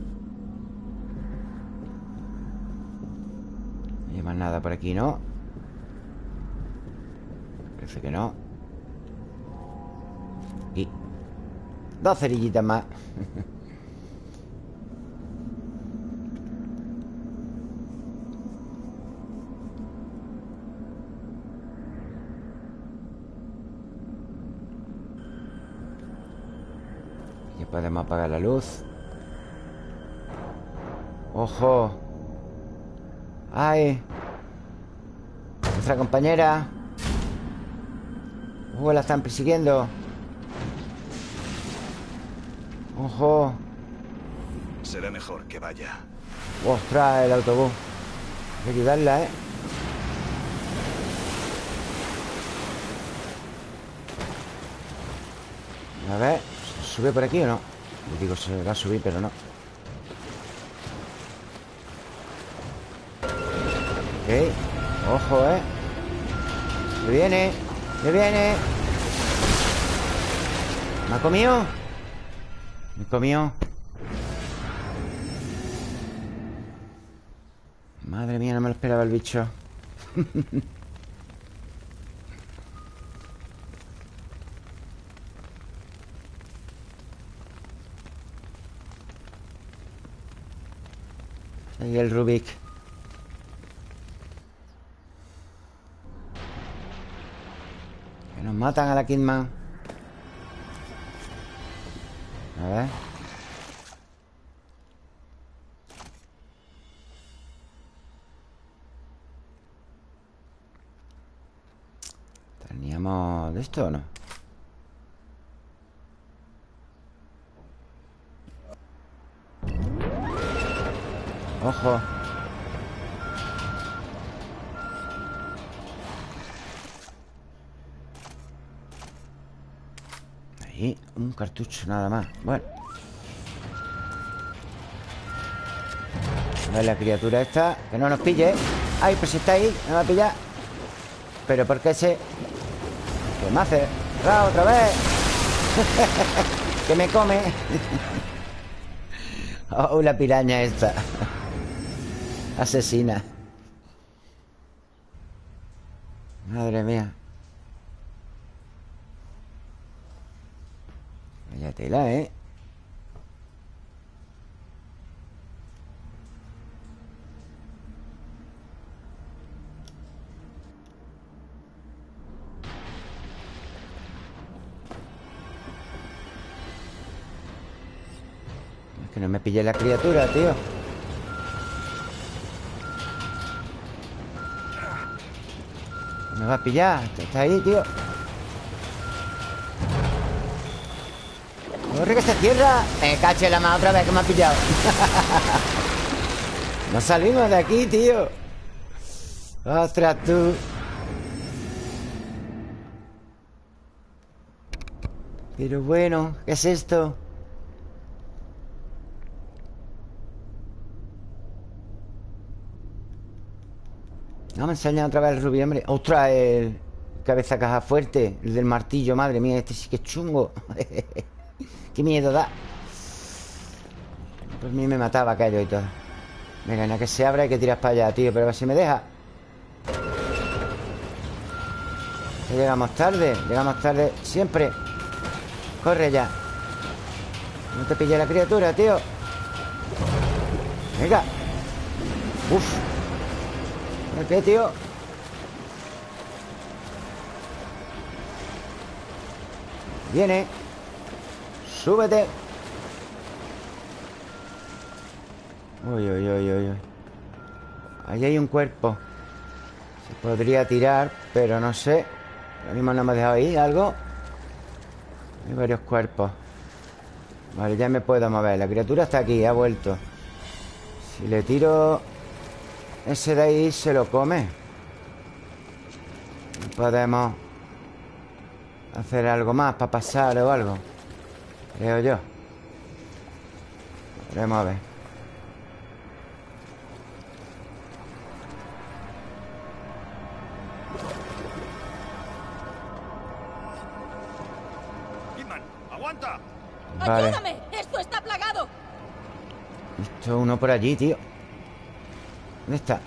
No hay más nada por aquí, ¿no? Parece que no. Y Dos cerillitas más Podemos apagar la luz ¡Ojo! ¡Ay! Nuestra compañera ¡Uh, la están persiguiendo! ¡Ojo! Será mejor que vaya ¡Ostras, el autobús! Hay que ayudarla, ¿eh? A ver ¿Sube por aquí o no? Le digo, se va a subir, pero no Ok Ojo, ¿eh? Me viene Me viene ¿Me ha comido? Me comió Madre mía, no me lo esperaba el bicho el Rubik. Que nos matan a la Kidman. A ¿Teníamos de esto o no? Ojo. Ahí, un cartucho nada más. Bueno. A ver la criatura esta Que no nos pille. Ay, pues está ahí, me va a pillar. Pero ¿por qué se...? ¿Qué me hace? ¡Ah, otra vez! que me come. Oh, la piraña esta Asesina. Madre mía. Vaya tela, ¿eh? Que no me pille la criatura, tío va a pillar Está ahí, tío. Corre que se cierra Me cache la mano otra vez que me ha pillado. No salimos de aquí, tío. Ostras, tú. Pero bueno, ¿qué es esto? Me enseñan otra vez el rubí, hombre. Ostras, el cabeza caja fuerte El del martillo, madre mía Este sí que es chungo. Qué miedo da. Pues a mí me mataba aquello y todo. Venga, en que se abra hay que tirar para allá, tío Pero a ver si me deja. Llegamos tarde Llegamos tarde siempre. Corre ya. No te pille la criatura, tío. Venga. Uf qué, tío? Viene. Súbete. Uy, uy, uy, uy Ahí hay un cuerpo. Se podría tirar, pero no sé. Lo mismo no me ha dejado ahí algo Hay varios cuerpos. Vale, ya me puedo mover. La criatura está aquí, ha vuelto. Si le tiro Ese de ahí se lo come Podemos Hacer algo más para pasar o algo Creo yo Veremos a ver. Vale. ¡Ayúdame! ¡Esto está plagado! Esto uno por allí, tío ¿Dónde está?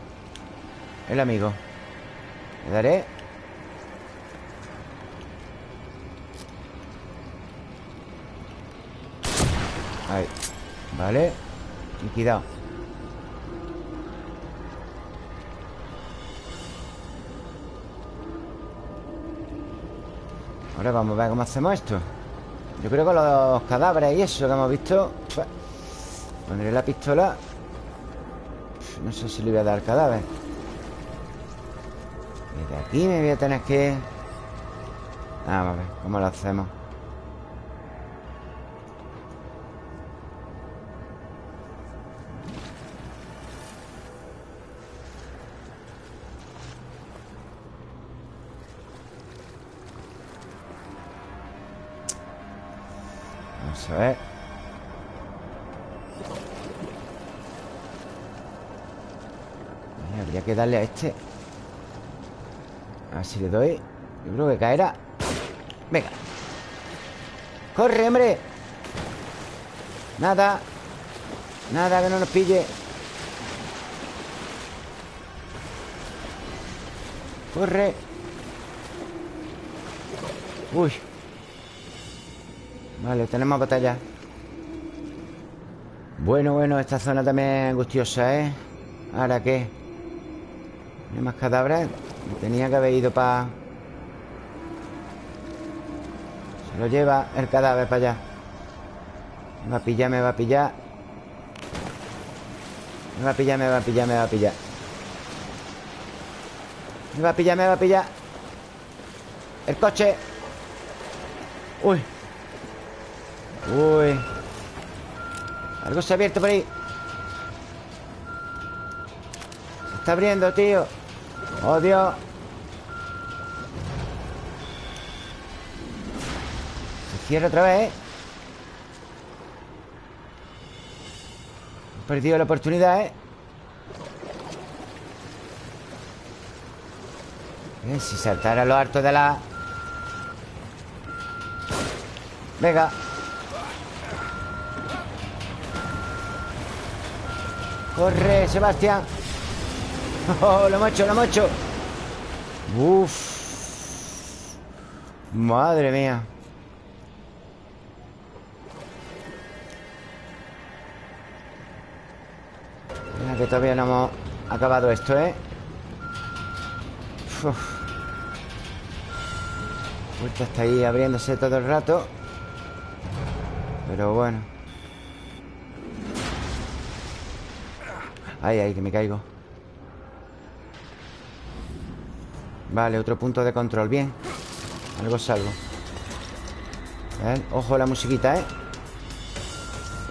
El amigo. Le daré Ahí. Vale. Liquidado Ahora vamos a ver cómo hacemos esto. Yo creo que los cadáveres y eso que hemos visto pues, Pondré la pistola No sé si le voy a dar cadáver. Desde aquí me voy a tener que... Ah, a ver cómo lo hacemos darle a este. A ver si le doy. Yo creo que caerá. Venga. ¡Corre, hombre! Nada. Nada que no nos pille. Corre. Uy. Vale, tenemos batalla. Bueno, bueno, esta zona también es angustiosa, ¿eh? ¿Ahora qué? ¿No hay más cadáveres? Tenía que haber ido para... Se lo lleva el cadáver para allá. Me va a pillar, me va a pillar. Me va a pillar, me va a pillar, me va a pillar. Me va a pillar, me va a pillar. El coche. Uy. Uy. Algo se ha abierto por ahí. Se está abriendo, tío Dios Se cierra otra vez. He perdido la oportunidad, ¿eh? Eh, Si saltara lo harto de la... Venga Corre, Sebastián Oh, lo hemos hecho, lo hemos Uf. Madre mía. Mira que todavía no hemos acabado esto, ¿eh? Uf. Puerta está ahí abriéndose todo el rato. Pero bueno. Ay, ay, que me caigo Vale, otro punto de control. Bien. Algo salgo ¿Ven? Ojo la musiquita, ¿eh?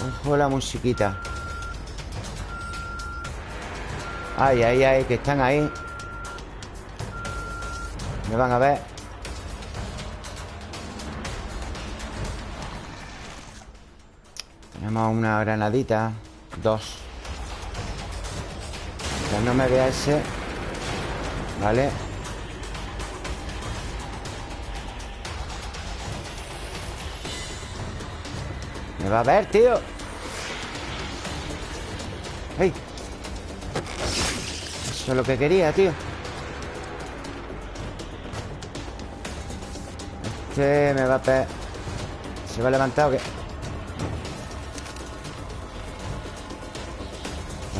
Ojo la musiquita. Ay, ay, ay, que están ahí. Me van a ver. Tenemos una granadita. Dos. Que no me vea ese. Vale Me va a ver, tío ¡Ey! Eso es lo que quería, tío Este me va a pe... ¿Se va a levantar o qué?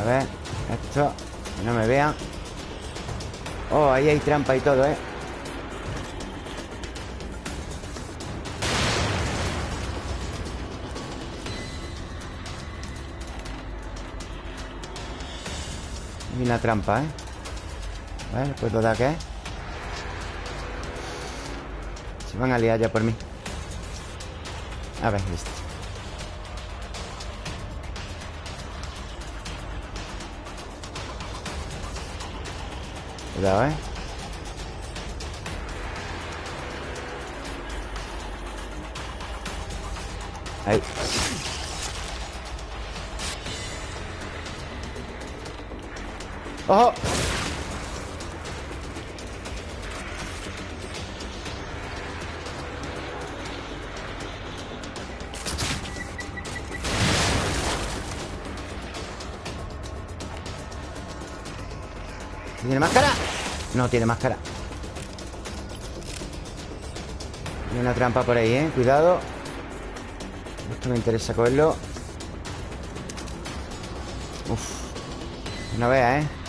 A ver Esto Que no me vean Oh, ahí hay trampa y todo, ¿eh? Una trampa, ¿eh? Vale, ¿puedo dar qué? van a liar ya por mí A ver, listo Cuidado, ¿eh? Ahí ¡Ojo! ¿Tiene máscara? No tiene máscara Hay una trampa por ahí, ¿eh? Cuidado Esto me interesa cogerlo Uf No veas, ¿eh?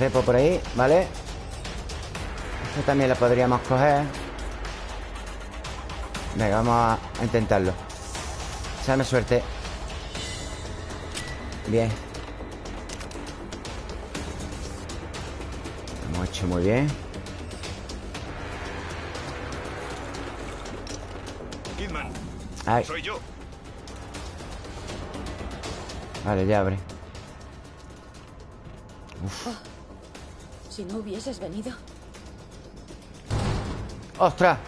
Cepo por ahí, ¿vale? Esto también lo podríamos coger. Venga, vamos a intentarlo. Echarme suerte. Bien. Lo hemos hecho muy bien. Kidman, Ay, soy yo. vale, ya abre Si no hubieses venido. ¡Ostras!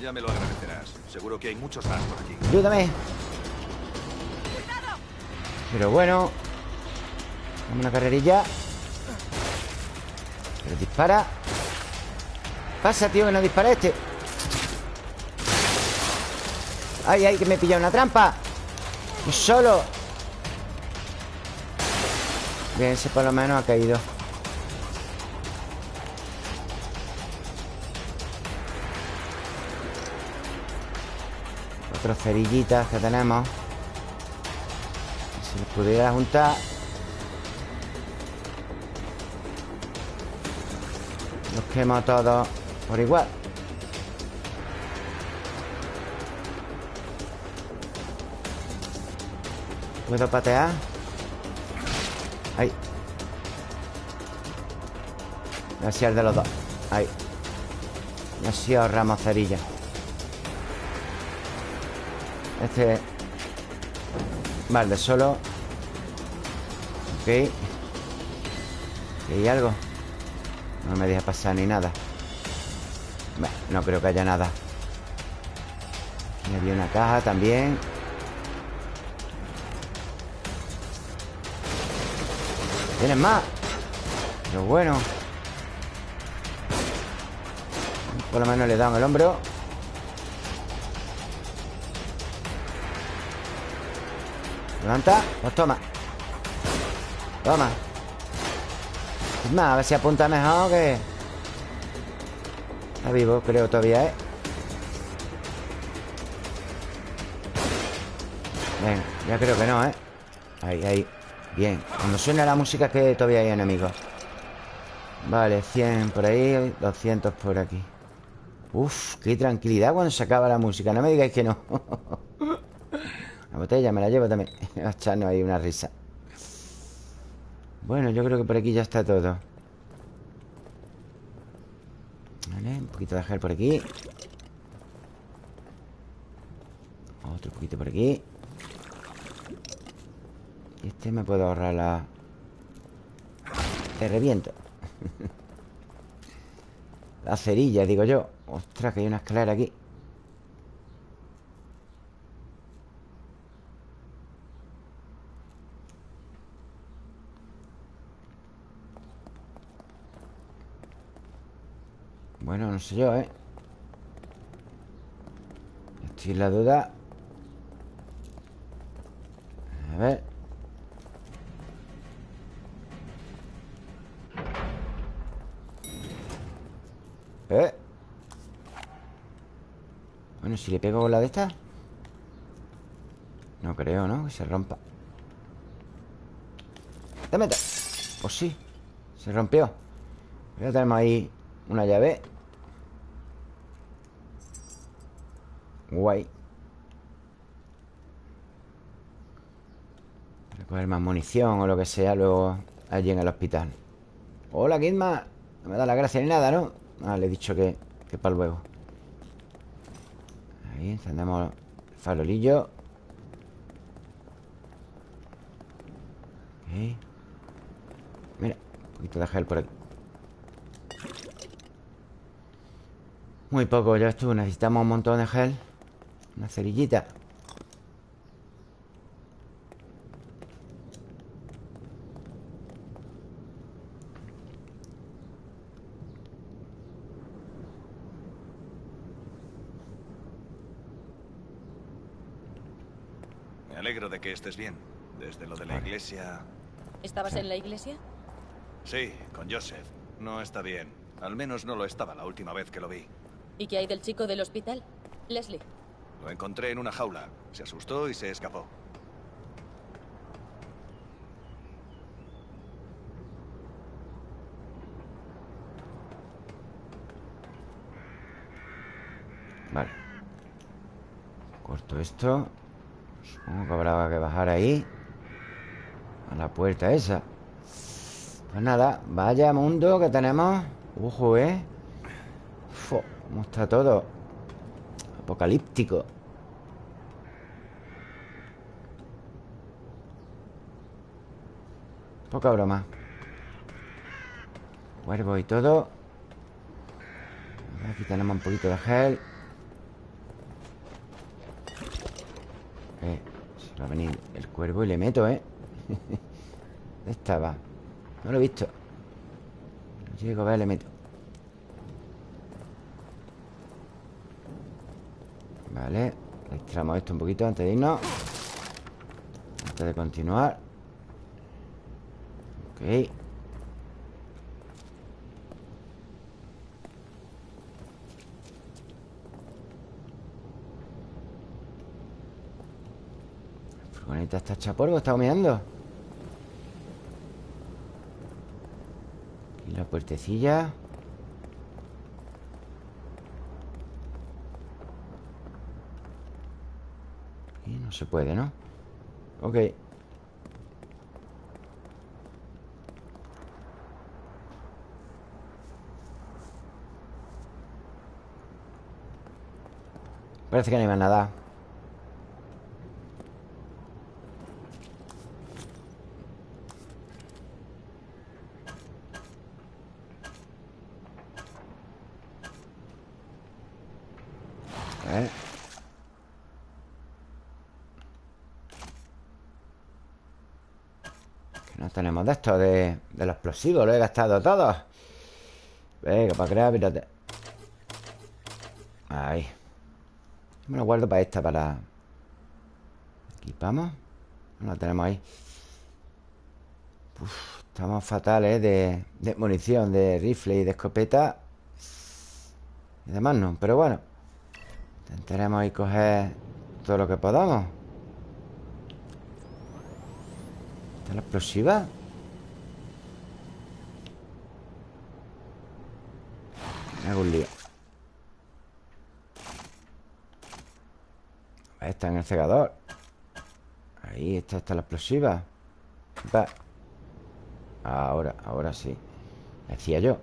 Ya me lo agradecerás. Seguro que hay muchos más por aquí. Ayúdame Pero bueno Dame una carrerilla Pero dispara Pasa, tío, que no dispara este Ay, ay, que me he pillado una trampa Yo solo Bien, ese por lo menos ha caído. Otros cerillitas que tenemos. Si pudiera juntar. Los quemo todos por igual. ¿Puedo patear? Ahí. El de los dos. Ahí. Así ahorramos cerilla. Este Vale, solo. Ok. ¿Aquí hay algo? No me deja pasar ni nada. Bueno, No creo que haya nada. Aquí había una caja también ¿Tienes más? Pero bueno Por lo menos le he dado en el hombro Levanta Pues toma Toma a ver si apunta mejor que... Está vivo, creo todavía, ¿eh? Venga, ya creo que no, ¿eh? Ahí, ahí Bien, cuando suena la música es que todavía hay enemigos. Vale, 100 por ahí 200 por aquí. Uf, qué tranquilidad cuando se acaba la música. No me digáis que no. La botella me la llevo también. A echarnos ahí una risa. Bueno, yo creo que por aquí ya está todo. Vale, un poquito de gel por aquí. Otro poquito por aquí este me puedo ahorrar la... Te reviento. La cerilla, digo yo. Ostras, que hay una escalera aquí. Bueno, no sé yo, ¿eh? Estoy en la duda. A ver Bueno, si le pego con la de esta. No creo, ¿no? Que se rompa. Te meto. Pues sí Se rompió. Ya tenemos ahí una llave. Guay. Recoger más munición o lo que sea Luego allí en el hospital. Hola, Kidma. No me da la gracia ni nada, ¿no? Ah, le he dicho que, que para luego Ahí encendemos el farolillo. Ok. Mira, un poquito de gel por aquí. Muy poco, ya estuvo. Necesitamos un montón de gel. Una cerillita Me alegro de que estés bien. Desde lo de la iglesia... ¿Estabas en la iglesia? Sí, con Joseph. No está bien. Al menos no lo estaba la última vez que lo vi. ¿Y qué hay del chico del hospital? Leslie. Lo encontré en una jaula. Se asustó y se escapó. Vale Corto esto Supongo que habrá que bajar ahí A la puerta esa. Pues nada Vaya mundo que tenemos. Ojo, ¿eh? Fo, ¿Cómo está todo? Apocalíptico. Poca broma. Cuervo y todo. Aquí tenemos un poquito de gel Eh, se va a venir el cuervo y le meto, ¿eh? ¿Dónde estaba? No lo he visto. Llego a ver, le meto. Vale Extramos esto un poquito antes de irnos. Antes de continuar. Ok La furgoneta está hecha polvo, está humeando Aquí la puertecilla. Y no se puede, ¿no? Ok. Parece que no hay más nada Ver. Que no tenemos de esto de, de los explosivos Lo he gastado todo. Venga, para crear, mírate. Ahí. Me lo guardo para esta, para... Equipamos. No la tenemos ahí. Estamos fatales de, de munición De rifle y de escopeta. Y demás no Pero bueno Intentaremos ahí coger Todo lo que podamos. ¿Está la explosiva? Me hago un lío. Está en el cegador. Ahí está, está la explosiva. Va. Ahora, ahora sí. Decía yo.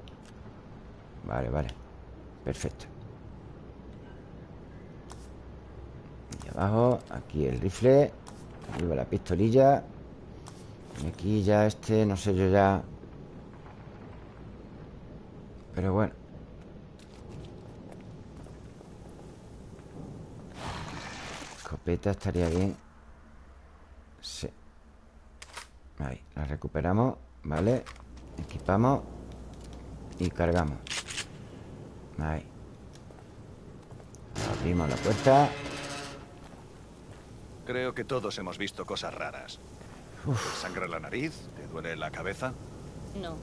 Vale, vale. Perfecto Y abajo Aquí el rifle Arriba la pistolilla. Y aquí ya este No sé yo ya. Pero bueno. Escopeta estaría bien. Sí. Ahí, la recuperamos Vale Equipamos Y cargamos. Ahí. Abrimos la puerta Creo que todos hemos visto cosas raras. ¿Te sangra la nariz? ¿Te duele la cabeza? No.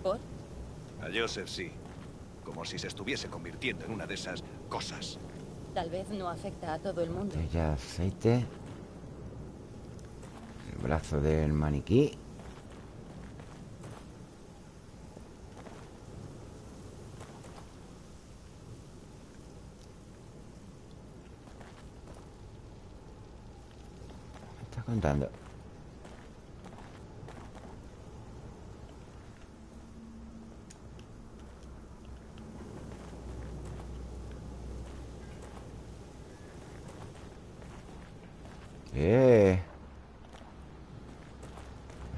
¿Por? A Joseph sí. Como si se estuviese convirtiendo en una de esas cosas. Tal vez no afecta a todo el mundo. Botella aceite El brazo del maniquí contando? ¿Qué?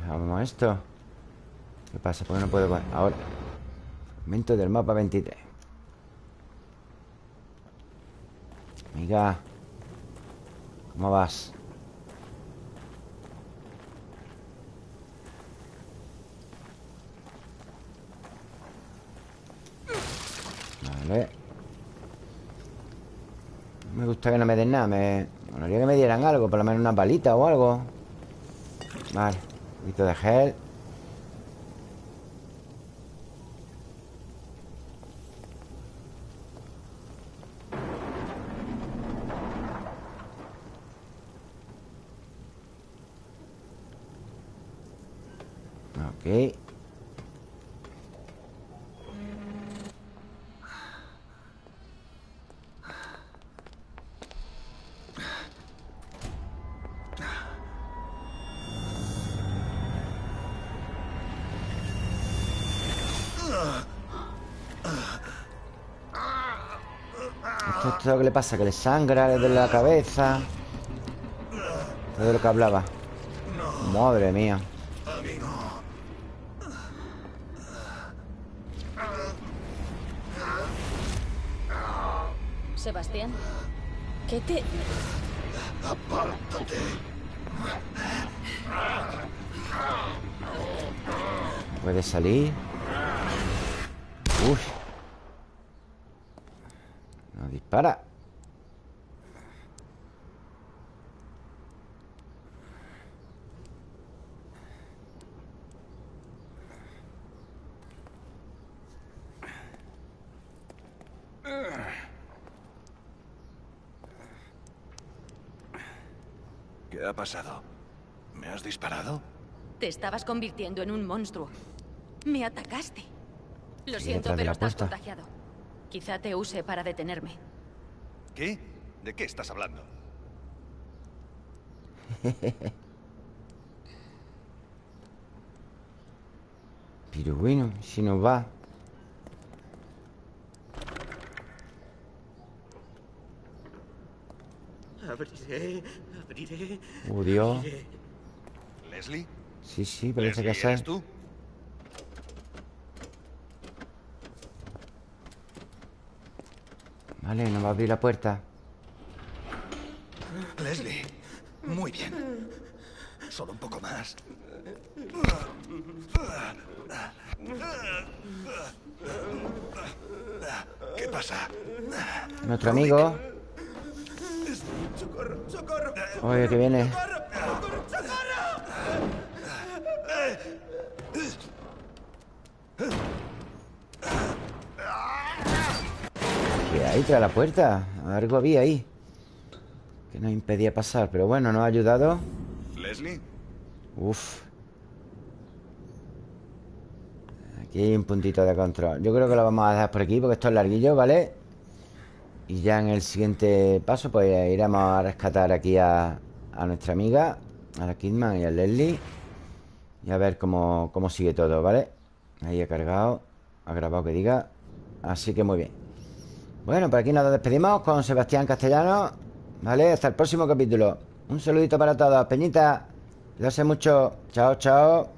Vamos esto ¿Qué pasa? ¿Por qué no puedo...? Ahora Momento del mapa 23 Amiga ¿Cómo vas? Vale Me gusta que no me den nada Me molaría que me dieran algo Por lo menos una balita o algo. Vale Un poquito de gel pasa, que le sangra desde la cabeza Todo lo que hablaba Madre mía. Sebastián, ¿qué te...? ¡Apártate! Puede salir Uy. No dispara ¿Qué ha pasado? ¿Me has disparado? Te estabas convirtiendo en un monstruo. Me atacaste. Lo Sí, siento, pero estás contagiado. Quizá te use para detenerme. ¿Qué? ¿De qué estás hablando? Pero bueno, si nos va Abriré, abriré. Dios abriré. ¿Leslie? Sí, sí, parece ¿Leslie, que es tú? Vale, nos va a abrir la puerta Leslie, muy bien. Solo un poco más. ¿Qué pasa? Nuestro amigo ¡Socorro, socorro! Oye, que viene ¿Qué hay tras la puerta? Algo había ahí Que nos impedía pasar Pero bueno, nos ha ayudado ¿Leslie? Uf Aquí hay un puntito de control Yo creo que lo vamos a dejar por aquí Porque esto es larguillo, ¿vale? Y ya en el siguiente paso Pues iremos a rescatar aquí a, nuestra amiga A la Kidman y a Leslie. Y a ver cómo, cómo sigue todo, ¿vale? Ahí ha cargado Ha grabado que diga. Así que muy bien. Bueno, por aquí nos despedimos con Sebastián Castellano ¿Vale? Hasta el próximo capítulo. Un saludito para todos. Peñita Cuídense mucho. Chao, chao